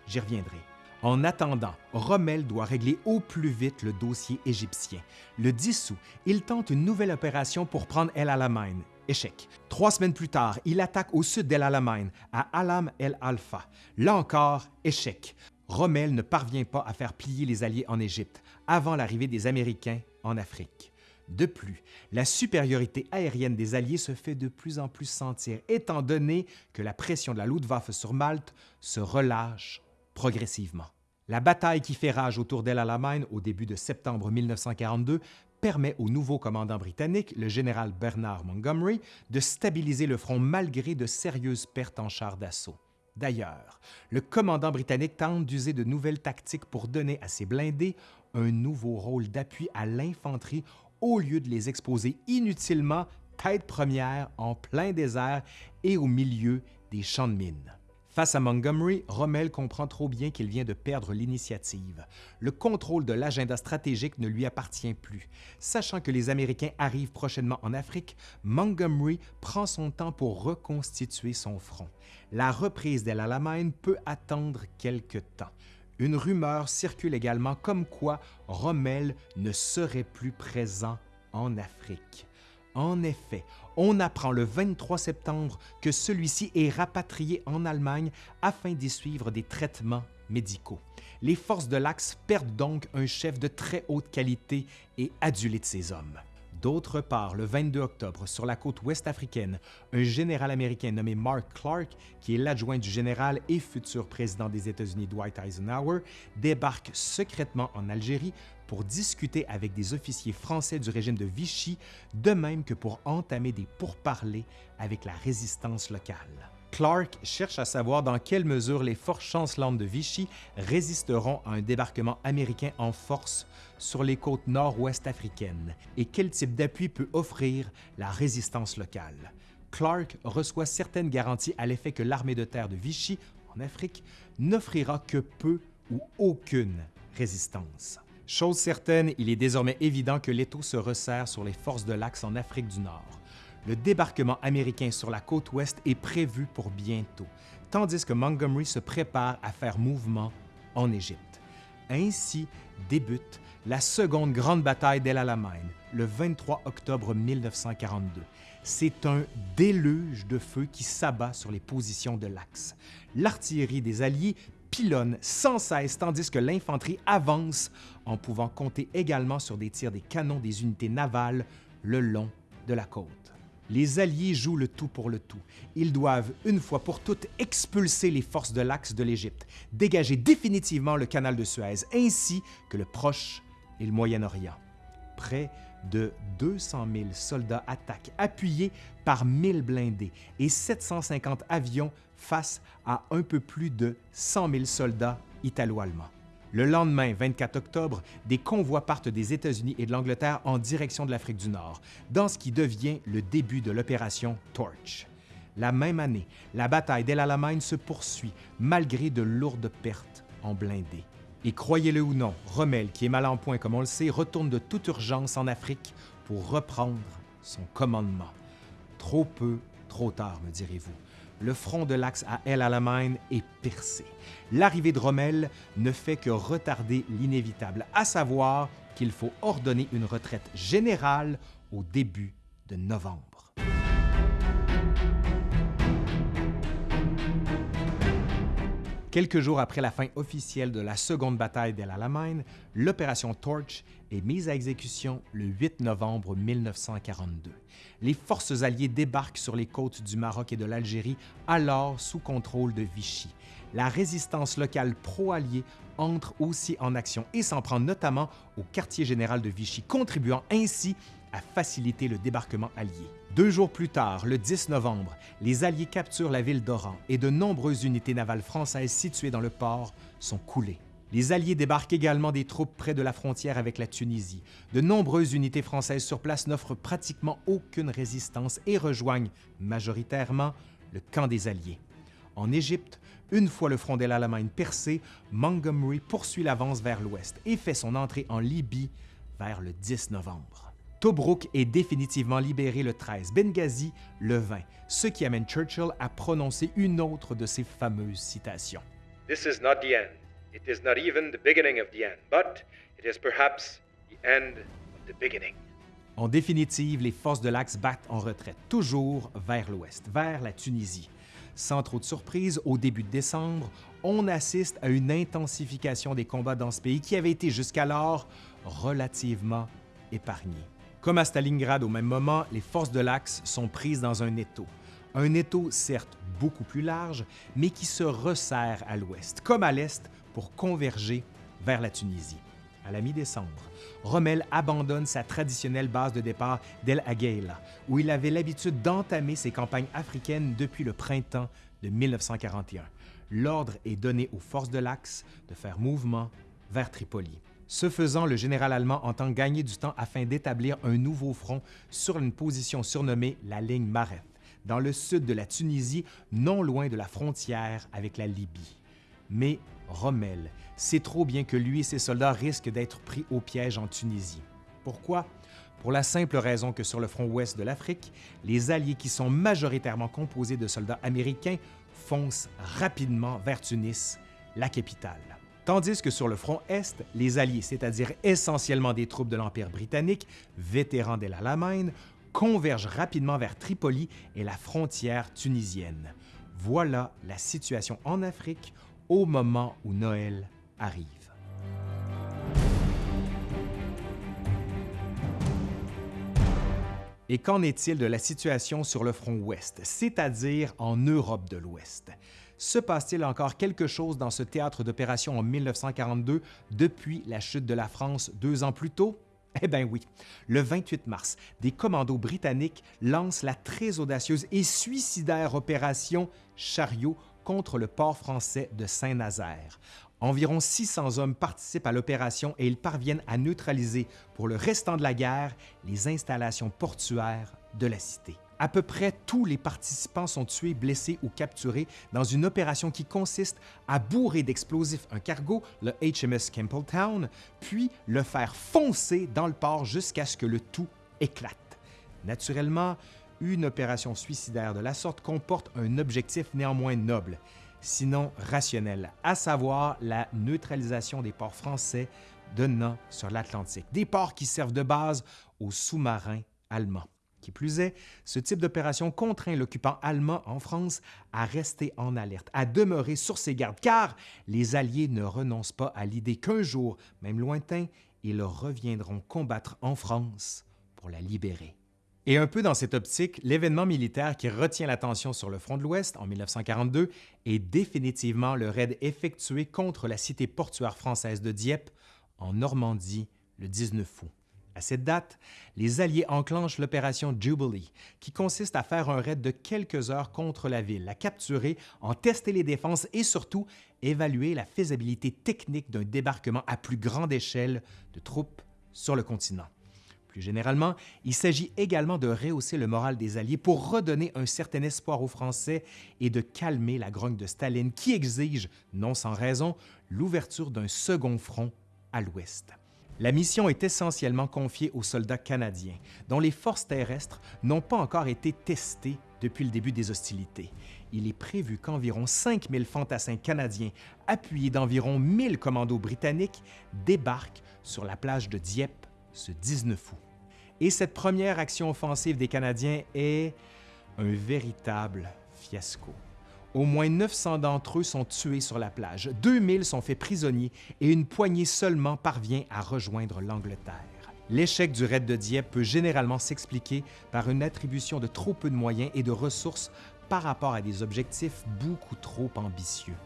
J'y reviendrai. En attendant, Rommel doit régler au plus vite le dossier égyptien. Le 10 août, il tente une nouvelle opération pour prendre El Alamein Échec. Trois semaines plus tard, il attaque au sud d'El Alamein, à Alam El Alfa. Là encore, échec. Rommel ne parvient pas à faire plier les Alliés en Égypte avant l'arrivée des Américains en Afrique. De plus, la supériorité aérienne des Alliés se fait de plus en plus sentir, étant donné que la pression de la Luftwaffe sur Malte se relâche progressivement. La bataille qui fait rage autour d'El Alamein au début de septembre 1942 permet au nouveau commandant britannique, le général Bernard Montgomery, de stabiliser le front malgré de sérieuses pertes en chars d'assaut. D'ailleurs, le commandant britannique tente d'user de nouvelles tactiques pour donner à ses blindés un nouveau rôle d'appui à l'infanterie au lieu de les exposer inutilement tête première en plein désert et au milieu des champs de mines. Face à Montgomery, Rommel comprend trop bien qu'il vient de perdre l'initiative. Le contrôle de l'agenda stratégique ne lui appartient plus. Sachant que les Américains arrivent prochainement en Afrique, Montgomery prend son temps pour reconstituer son front. La reprise d'El Alamein peut attendre quelque temps. Une rumeur circule également comme quoi Rommel ne serait plus présent en Afrique. En effet, on apprend le 23 septembre que celui-ci est rapatrié en Allemagne afin d'y suivre des traitements médicaux. Les forces de l'Axe perdent donc un chef de très haute qualité et adulé de ses hommes. D'autre part, le 22 octobre, sur la côte ouest africaine, un général américain nommé Mark Clark, qui est l'adjoint du général et futur président des États-Unis Dwight Eisenhower, débarque secrètement en Algérie pour discuter avec des officiers français du régime de Vichy, de même que pour entamer des pourparlers avec la résistance locale. Clark cherche à savoir dans quelle mesure les forces chancelantes de Vichy résisteront à un débarquement américain en force sur les côtes nord-ouest africaines et quel type d'appui peut offrir la résistance locale. Clark reçoit certaines garanties à l'effet que l'armée de terre de Vichy, en Afrique, n'offrira que peu ou aucune résistance. Chose certaine, il est désormais évident que l'étau se resserre sur les forces de l'Axe en Afrique du Nord. Le débarquement américain sur la côte ouest est prévu pour bientôt, tandis que Montgomery se prépare à faire mouvement en Égypte. Ainsi débute la seconde grande bataille d'El Alamein, le 23 octobre 1942. C'est un déluge de feu qui s'abat sur les positions de l'Axe. L'artillerie des Alliés pilonne sans cesse tandis que l'infanterie avance en pouvant compter également sur des tirs des canons des unités navales le long de la côte. Les Alliés jouent le tout pour le tout. Ils doivent, une fois pour toutes, expulser les forces de l'Axe de l'Égypte, dégager définitivement le canal de Suez, ainsi que le Proche et le Moyen-Orient. Près de 200 000 soldats attaquent, appuyés par 1000 blindés et 750 avions face à un peu plus de 100 000 soldats italo-allemands. Le lendemain, 24 octobre, des convois partent des États-Unis et de l'Angleterre en direction de l'Afrique du Nord, dans ce qui devient le début de l'opération Torch. La même année, la bataille d'El Alamein se poursuit malgré de lourdes pertes en blindés. Et croyez-le ou non, Rommel, qui est mal en point comme on le sait, retourne de toute urgence en Afrique pour reprendre son commandement. Trop peu, trop tard, me direz-vous le front de l'axe à El Alamein est percé. L'arrivée de Rommel ne fait que retarder l'inévitable, à savoir qu'il faut ordonner une retraite générale au début de novembre. Quelques jours après la fin officielle de la seconde bataille d'El Alamein, l'opération Torch est mise à exécution le 8 novembre 1942. Les forces alliées débarquent sur les côtes du Maroc et de l'Algérie, alors sous contrôle de Vichy. La résistance locale pro-alliée entre aussi en action et s'en prend notamment au quartier général de Vichy, contribuant ainsi à faciliter le débarquement allié. Deux jours plus tard, le 10 novembre, les Alliés capturent la ville d'Oran et de nombreuses unités navales françaises situées dans le port sont coulées. Les Alliés débarquent également des troupes près de la frontière avec la Tunisie. De nombreuses unités françaises sur place n'offrent pratiquement aucune résistance et rejoignent majoritairement le camp des Alliés. En Égypte, une fois le front de l'Allemagne percé, Montgomery poursuit l'avance vers l'ouest et fait son entrée en Libye vers le 10 novembre. Tobruk est définitivement libéré le 13, Benghazi le 20, ce qui amène Churchill à prononcer une autre de ses fameuses citations. This is not the end. It is not even the beginning of the end, but it is perhaps the end of the beginning. En définitive, les forces de l'Axe battent en retraite, toujours vers l'ouest, vers la Tunisie. Sans trop de surprise, au début de décembre, on assiste à une intensification des combats dans ce pays qui avait été jusqu'alors relativement épargné. Comme à Stalingrad au même moment, les forces de l'Axe sont prises dans un étau. Un étau certes beaucoup plus large, mais qui se resserre à l'ouest, comme à l'est, pour converger vers la Tunisie. À la mi-décembre, Rommel abandonne sa traditionnelle base de départ d'El Agheila, où il avait l'habitude d'entamer ses campagnes africaines depuis le printemps de 1941. L'ordre est donné aux forces de l'Axe de faire mouvement vers Tripoli. Ce faisant, le général allemand entend gagner du temps afin d'établir un nouveau front sur une position surnommée la ligne Mareth, dans le sud de la Tunisie, non loin de la frontière avec la Libye. Mais Rommel sait trop bien que lui et ses soldats risquent d'être pris au piège en Tunisie. Pourquoi? Pour la simple raison que sur le front ouest de l'Afrique, les Alliés qui sont majoritairement composés de soldats américains foncent rapidement vers Tunis, la capitale. Tandis que sur le front Est, les Alliés, c'est-à-dire essentiellement des troupes de l'Empire britannique, vétérans d'El Alamein, convergent rapidement vers Tripoli et la frontière tunisienne. Voilà la situation en Afrique au moment où Noël arrive. Et qu'en est-il de la situation sur le front ouest, c'est-à-dire en Europe de l'Ouest? Se passe-t-il encore quelque chose dans ce théâtre d'opération en 1942 depuis la chute de la France deux ans plus tôt? Eh bien oui, le 28 mars, des commandos britanniques lancent la très audacieuse et suicidaire opération Chariot contre le port français de Saint-Nazaire. Environ 600 hommes participent à l'opération et ils parviennent à neutraliser pour le restant de la guerre les installations portuaires de la cité. À peu près tous les participants sont tués, blessés ou capturés dans une opération qui consiste à bourrer d'explosifs un cargo, le HMS Campbelltown, puis le faire foncer dans le port jusqu'à ce que le tout éclate. Naturellement, une opération suicidaire de la sorte comporte un objectif néanmoins noble, sinon rationnel, à savoir la neutralisation des ports français donnant sur l'Atlantique, des ports qui servent de base aux sous-marins allemands. Qui plus est, ce type d'opération contraint l'occupant allemand en France à rester en alerte, à demeurer sur ses gardes, car les Alliés ne renoncent pas à l'idée qu'un jour, même lointain, ils reviendront combattre en France pour la libérer. Et un peu dans cette optique, l'événement militaire qui retient l'attention sur le front de l'Ouest en 1942 est définitivement le raid effectué contre la cité portuaire française de Dieppe en Normandie le 19 août. À cette date, les Alliés enclenchent l'opération Jubilee, qui consiste à faire un raid de quelques heures contre la ville, la capturer, en tester les défenses et surtout évaluer la faisabilité technique d'un débarquement à plus grande échelle de troupes sur le continent. Plus généralement, il s'agit également de rehausser le moral des Alliés pour redonner un certain espoir aux Français et de calmer la grogne de Staline qui exige, non sans raison, l'ouverture d'un second front à l'ouest. La mission est essentiellement confiée aux soldats canadiens, dont les forces terrestres n'ont pas encore été testées depuis le début des hostilités. Il est prévu qu'environ 5000 fantassins canadiens, appuyés d'environ 1000 commandos britanniques, débarquent sur la plage de Dieppe ce 19 août. Et cette première action offensive des Canadiens est un véritable fiasco. Au moins 900 d'entre eux sont tués sur la plage, 2000 sont faits prisonniers et une poignée seulement parvient à rejoindre l'Angleterre. L'échec du raid de Dieppe peut généralement s'expliquer par une attribution de trop peu de moyens et de ressources par rapport à des objectifs beaucoup trop ambitieux.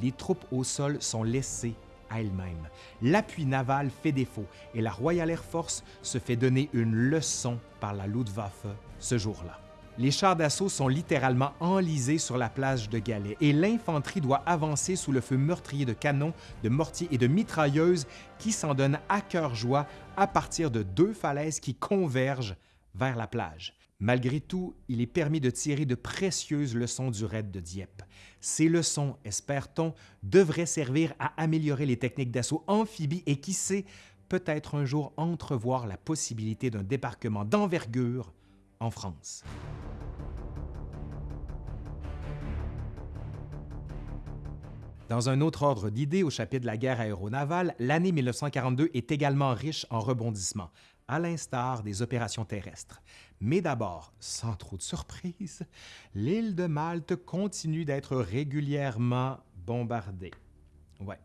Les troupes au sol sont laissées elle-même. L'appui naval fait défaut et la Royal Air Force se fait donner une leçon par la Luftwaffe ce jour-là. Les chars d'assaut sont littéralement enlisés sur la plage de Galets et l'infanterie doit avancer sous le feu meurtrier de canons, de mortiers et de mitrailleuses qui s'en donnent à cœur joie à partir de deux falaises qui convergent vers la plage. Malgré tout, il est permis de tirer de précieuses leçons du raid de Dieppe. Ces leçons, espère-t-on, devraient servir à améliorer les techniques d'assaut amphibie et qui sait, peut-être un jour entrevoir la possibilité d'un débarquement d'envergure en France. Dans un autre ordre d'idées au chapitre de la guerre aéronavale, l'année 1942 est également riche en rebondissements. À l'instar des opérations terrestres. Mais d'abord, sans trop de surprise, l'île de Malte continue d'être régulièrement bombardée. Ouais.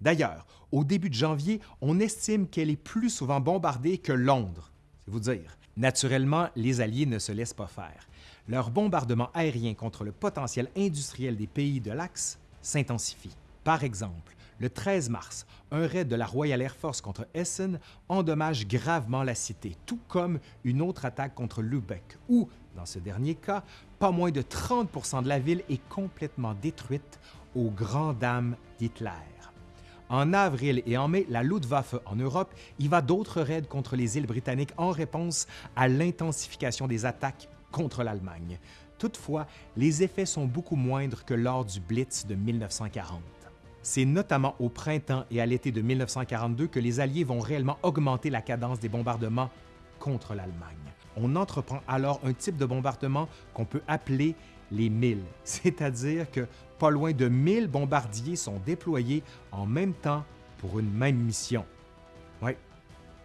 D'ailleurs, au début de janvier, on estime qu'elle est plus souvent bombardée que Londres, c'est vous dire. Naturellement, les Alliés ne se laissent pas faire. Leur bombardement aérien contre le potentiel industriel des pays de l'Axe s'intensifie. Par exemple, le 13 mars, un raid de la Royal Air Force contre Essen endommage gravement la cité, tout comme une autre attaque contre Lübeck, où, dans ce dernier cas, pas moins de 30% de la ville est complètement détruite aux grandes dames d'Hitler. En avril et en mai, la Luftwaffe en Europe y va d'autres raids contre les îles britanniques en réponse à l'intensification des attaques contre l'Allemagne. Toutefois, les effets sont beaucoup moindres que lors du Blitz de 1940. C'est notamment au printemps et à l'été de 1942 que les Alliés vont réellement augmenter la cadence des bombardements contre l'Allemagne. On entreprend alors un type de bombardement qu'on peut appeler les milles, c'est-à-dire que pas loin de 1000 bombardiers sont déployés en même temps pour une même mission. Oui,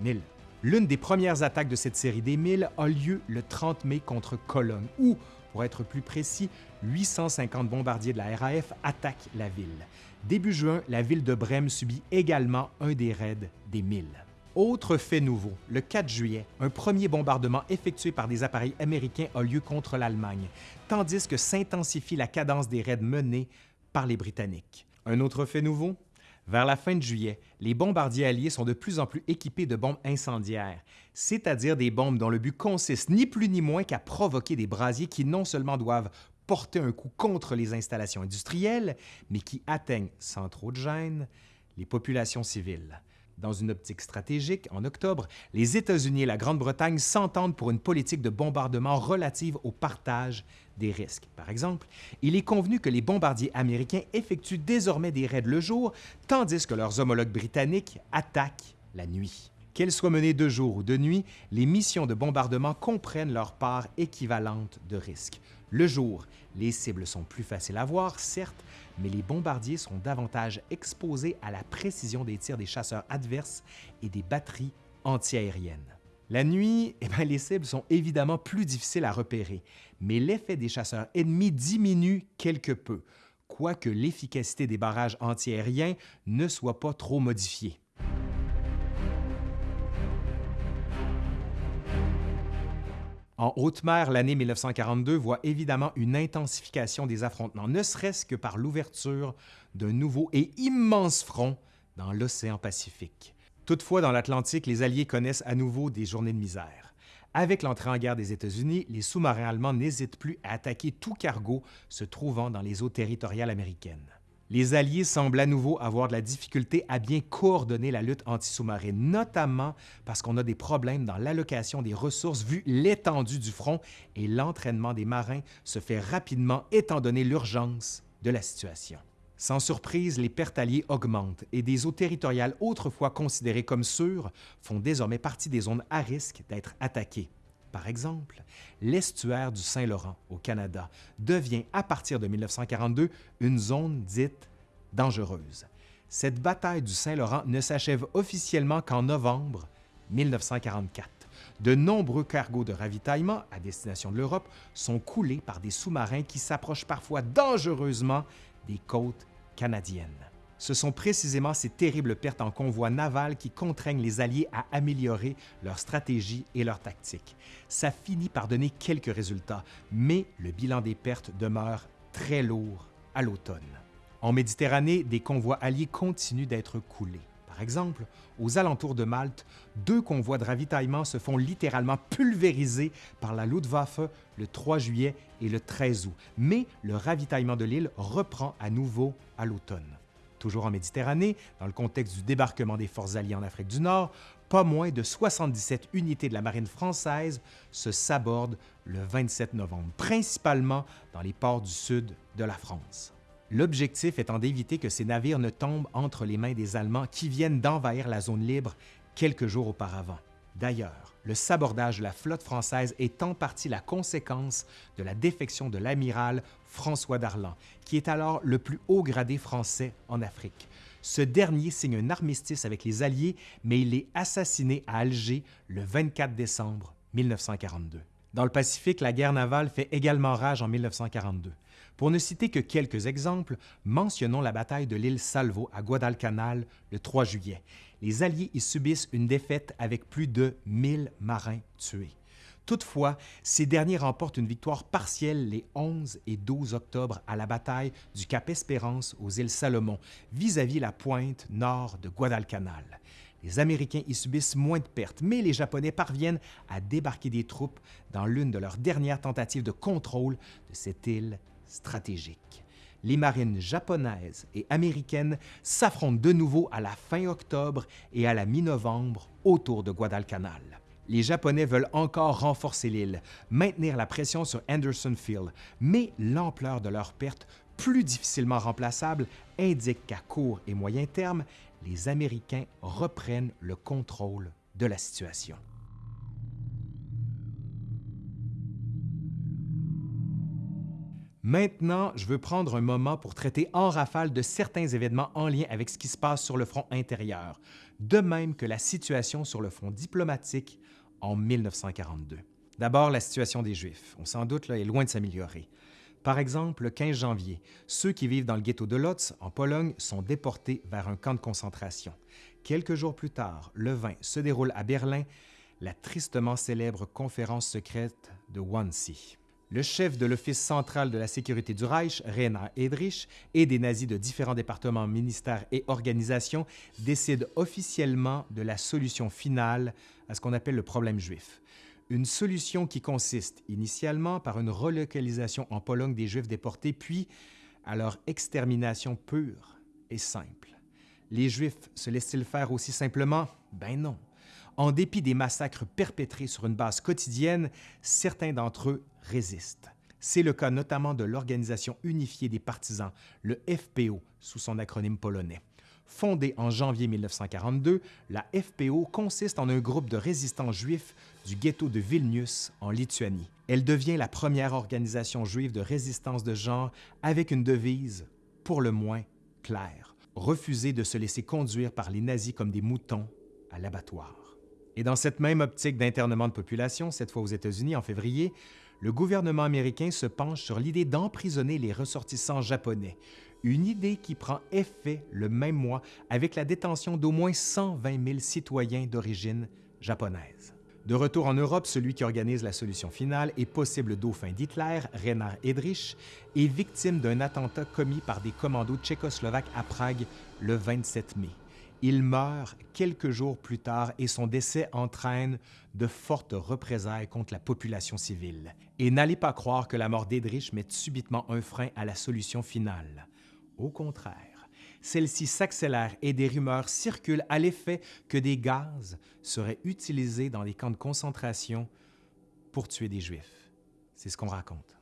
1000. L'une des premières attaques de cette série des 1000 a lieu le 30 mai contre Cologne, où, pour être plus précis, 850 bombardiers de la RAF attaquent la ville. Début juin, la ville de Brême subit également un des raids des 1000. Autre fait nouveau, le 4 juillet, un premier bombardement effectué par des appareils américains a lieu contre l'Allemagne, tandis que s'intensifie la cadence des raids menés par les Britanniques. Un autre fait nouveau, vers la fin de juillet, les bombardiers alliés sont de plus en plus équipés de bombes incendiaires, c'est-à-dire des bombes dont le but consiste ni plus ni moins qu'à provoquer des brasiers qui non seulement doivent porter un coup contre les installations industrielles, mais qui atteignent, sans trop de gêne, les populations civiles. Dans une optique stratégique, en octobre, les États-Unis et la Grande-Bretagne s'entendent pour une politique de bombardement relative au partage des risques. Par exemple, il est convenu que les bombardiers américains effectuent désormais des raids le jour, tandis que leurs homologues britanniques attaquent la nuit. Qu'elles soient menées de jour ou de nuit, les missions de bombardement comprennent leur part équivalente de risques. Le jour, les cibles sont plus faciles à voir, certes, mais les bombardiers sont davantage exposés à la précision des tirs des chasseurs adverses et des batteries antiaériennes. La nuit, eh bien, les cibles sont évidemment plus difficiles à repérer, mais l'effet des chasseurs ennemis diminue quelque peu, quoique l'efficacité des barrages antiaériens ne soit pas trop modifiée. En haute mer, l'année 1942 voit évidemment une intensification des affrontements, ne serait-ce que par l'ouverture d'un nouveau et immense front dans l'océan Pacifique. Toutefois, dans l'Atlantique, les Alliés connaissent à nouveau des journées de misère. Avec l'entrée en guerre des États-Unis, les sous-marins allemands n'hésitent plus à attaquer tout cargo se trouvant dans les eaux territoriales américaines les Alliés semblent à nouveau avoir de la difficulté à bien coordonner la lutte anti-sous-marine, notamment parce qu'on a des problèmes dans l'allocation des ressources vu l'étendue du front et l'entraînement des marins se fait rapidement étant donné l'urgence de la situation. Sans surprise, les pertes alliées augmentent et des eaux territoriales autrefois considérées comme sûres font désormais partie des zones à risque d'être attaquées. Par exemple, l'estuaire du Saint-Laurent au Canada devient à partir de 1942 une zone dite dangereuse. Cette bataille du Saint-Laurent ne s'achève officiellement qu'en novembre 1944. De nombreux cargos de ravitaillement à destination de l'Europe sont coulés par des sous-marins qui s'approchent parfois dangereusement des côtes canadiennes. Ce sont précisément ces terribles pertes en convoi naval qui contraignent les Alliés à améliorer leur stratégie et leur tactique. Ça finit par donner quelques résultats, mais le bilan des pertes demeure très lourd à l'automne. En Méditerranée, des convois alliés continuent d'être coulés. Par exemple, aux alentours de Malte, deux convois de ravitaillement se font littéralement pulvériser par la Luftwaffe le 3 juillet et le 13 août, mais le ravitaillement de l'île reprend à nouveau à l'automne. Toujours en Méditerranée, dans le contexte du débarquement des forces alliées en Afrique du Nord, pas moins de 77 unités de la marine française se sabordent le 27 novembre, principalement dans les ports du sud de la France. L'objectif étant d'éviter que ces navires ne tombent entre les mains des Allemands qui viennent d'envahir la zone libre quelques jours auparavant. D'ailleurs, le sabordage de la flotte française est en partie la conséquence de la défection de l'amiral François Darlan, qui est alors le plus haut gradé français en Afrique. Ce dernier signe un armistice avec les Alliés, mais il est assassiné à Alger le 24 décembre 1942. Dans le Pacifique, la guerre navale fait également rage en 1942. Pour ne citer que quelques exemples, mentionnons la bataille de l'île Salvo à Guadalcanal le 3 juillet. Les Alliés y subissent une défaite avec plus de 1000 marins tués. Toutefois, ces derniers remportent une victoire partielle les 11 et 12 octobre à la bataille du Cap Espérance aux îles Salomon, vis-à-vis la pointe nord de Guadalcanal. Les Américains y subissent moins de pertes, mais les Japonais parviennent à débarquer des troupes dans l'une de leurs dernières tentatives de contrôle de cette île stratégique. Les marines japonaises et américaines s'affrontent de nouveau à la fin octobre et à la mi-novembre autour de Guadalcanal. Les Japonais veulent encore renforcer l'île, maintenir la pression sur Anderson Field, mais l'ampleur de leurs pertes, plus difficilement remplaçables, indique qu'à court et moyen terme, les Américains reprennent le contrôle de la situation. Maintenant, je veux prendre un moment pour traiter en rafale de certains événements en lien avec ce qui se passe sur le front intérieur, de même que la situation sur le front diplomatique en 1942. D'abord, la situation des Juifs. On s'en doute, là, est loin de s'améliorer. Par exemple, le 15 janvier, ceux qui vivent dans le ghetto de Lotz, en Pologne, sont déportés vers un camp de concentration. Quelques jours plus tard, le 20, se déroule à Berlin la tristement célèbre conférence secrète de Wannsee. Le chef de l'Office central de la sécurité du Reich, Rainer Edrich, et des nazis de différents départements, ministères et organisations décident officiellement de la solution finale à ce qu'on appelle le problème juif. Une solution qui consiste initialement par une relocalisation en Pologne des Juifs déportés, puis à leur extermination pure et simple. Les Juifs se laissent-ils faire aussi simplement? Ben non. En dépit des massacres perpétrés sur une base quotidienne, certains d'entre eux résistent. C'est le cas notamment de l'Organisation unifiée des partisans, le FPO, sous son acronyme polonais. Fondée en janvier 1942, la FPO consiste en un groupe de résistants juifs du ghetto de Vilnius, en Lituanie. Elle devient la première organisation juive de résistance de genre avec une devise, pour le moins, claire refuser de se laisser conduire par les nazis comme des moutons à l'abattoir. Et dans cette même optique d'internement de population, cette fois aux États-Unis en février, le gouvernement américain se penche sur l'idée d'emprisonner les ressortissants japonais, une idée qui prend effet le même mois avec la détention d'au moins 120 000 citoyens d'origine japonaise. De retour en Europe, celui qui organise la solution finale et possible dauphin d'Hitler, Reinhard Edrich, est victime d'un attentat commis par des commandos tchécoslovaques à Prague le 27 mai. Il meurt quelques jours plus tard et son décès entraîne de fortes représailles contre la population civile. Et n'allez pas croire que la mort d'Edrich met subitement un frein à la solution finale. Au contraire, celle-ci s'accélère et des rumeurs circulent à l'effet que des gaz seraient utilisés dans les camps de concentration pour tuer des Juifs. C'est ce qu'on raconte.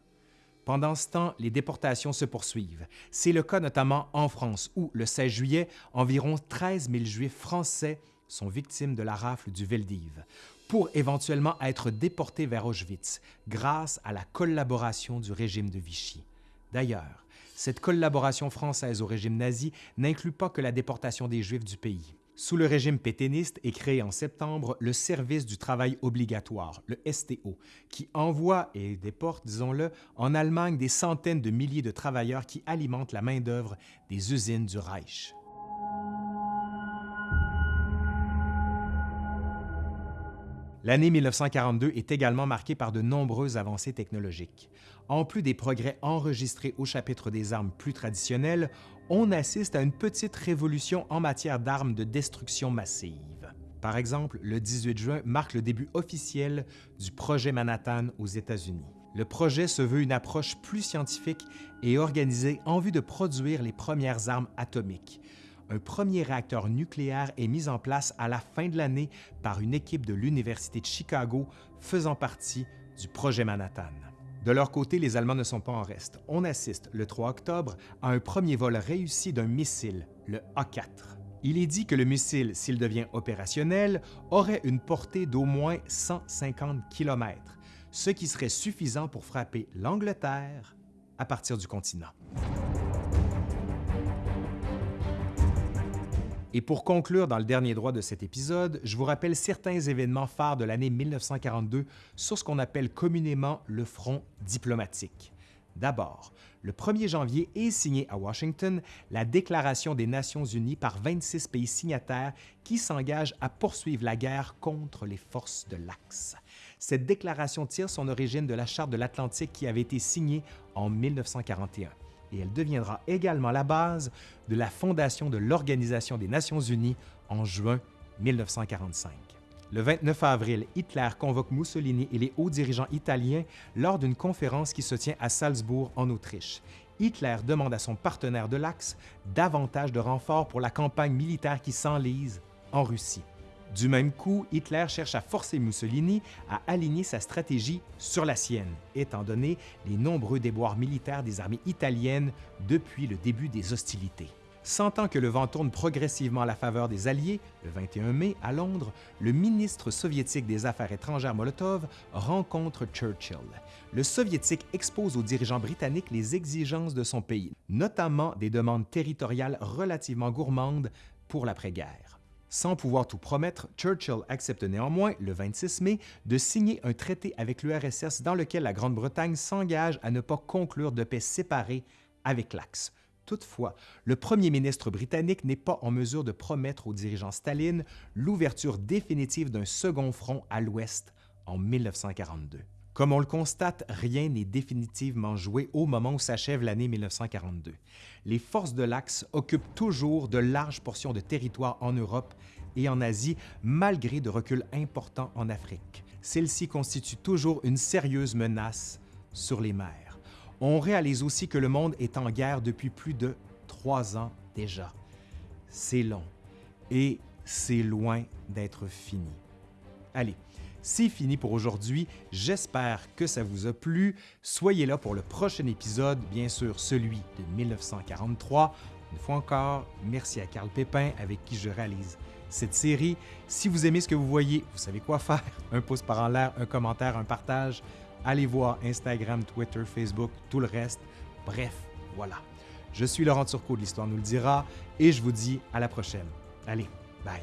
Pendant ce temps, les déportations se poursuivent. C'est le cas notamment en France, où, le 16 juillet, environ 13 000 Juifs français sont victimes de la rafle du Veldiv, pour éventuellement être déportés vers Auschwitz grâce à la collaboration du régime de Vichy. D'ailleurs, cette collaboration française au régime nazi n'inclut pas que la déportation des Juifs du pays. Sous le régime pétainiste est créé en septembre le Service du travail obligatoire, le STO, qui envoie et déporte, disons-le, en Allemagne des centaines de milliers de travailleurs qui alimentent la main-d'œuvre des usines du Reich. L'année 1942 est également marquée par de nombreuses avancées technologiques. En plus des progrès enregistrés au chapitre des armes plus traditionnelles, on assiste à une petite révolution en matière d'armes de destruction massive. Par exemple, le 18 juin marque le début officiel du projet Manhattan aux États-Unis. Le projet se veut une approche plus scientifique et organisée en vue de produire les premières armes atomiques, un premier réacteur nucléaire est mis en place à la fin de l'année par une équipe de l'Université de Chicago faisant partie du projet Manhattan. De leur côté, les Allemands ne sont pas en reste. On assiste le 3 octobre à un premier vol réussi d'un missile, le A-4. Il est dit que le missile, s'il devient opérationnel, aurait une portée d'au moins 150 km, ce qui serait suffisant pour frapper l'Angleterre à partir du continent. Et pour conclure dans le dernier droit de cet épisode, je vous rappelle certains événements phares de l'année 1942 sur ce qu'on appelle communément le front diplomatique. D'abord, le 1er janvier est signé à Washington la Déclaration des Nations unies par 26 pays signataires qui s'engagent à poursuivre la guerre contre les forces de l'Axe. Cette déclaration tire son origine de la Charte de l'Atlantique qui avait été signée en 1941 et elle deviendra également la base de la fondation de l'Organisation des Nations unies en juin 1945. Le 29 avril, Hitler convoque Mussolini et les hauts dirigeants italiens lors d'une conférence qui se tient à Salzbourg, en Autriche. Hitler demande à son partenaire de l'Axe davantage de renforts pour la campagne militaire qui s'enlise en Russie. Du même coup, Hitler cherche à forcer Mussolini à aligner sa stratégie sur la sienne, étant donné les nombreux déboires militaires des armées italiennes depuis le début des hostilités. Sentant que le vent tourne progressivement à la faveur des Alliés, le 21 mai, à Londres, le ministre soviétique des Affaires étrangères Molotov rencontre Churchill. Le soviétique expose aux dirigeants britanniques les exigences de son pays, notamment des demandes territoriales relativement gourmandes pour l'après-guerre. Sans pouvoir tout promettre, Churchill accepte néanmoins, le 26 mai, de signer un traité avec l'URSS dans lequel la Grande-Bretagne s'engage à ne pas conclure de paix séparée avec l'Axe. Toutefois, le premier ministre britannique n'est pas en mesure de promettre au dirigeant Staline l'ouverture définitive d'un second front à l'Ouest en 1942. Comme on le constate, rien n'est définitivement joué au moment où s'achève l'année 1942. Les forces de l'Axe occupent toujours de larges portions de territoire en Europe et en Asie, malgré de reculs importants en Afrique. Celles-ci constituent toujours une sérieuse menace sur les mers. On réalise aussi que le monde est en guerre depuis plus de trois ans déjà. C'est long et c'est loin d'être fini. Allez, c'est fini pour aujourd'hui. J'espère que ça vous a plu. Soyez là pour le prochain épisode, bien sûr celui de 1943. Une fois encore, merci à Carl Pépin avec qui je réalise cette série. Si vous aimez ce que vous voyez, vous savez quoi faire. Un pouce par en l'air, un commentaire, un partage. Allez voir Instagram, Twitter, Facebook, tout le reste. Bref, voilà. Je suis Laurent Turcot de l'Histoire nous le dira et je vous dis à la prochaine. Allez, bye.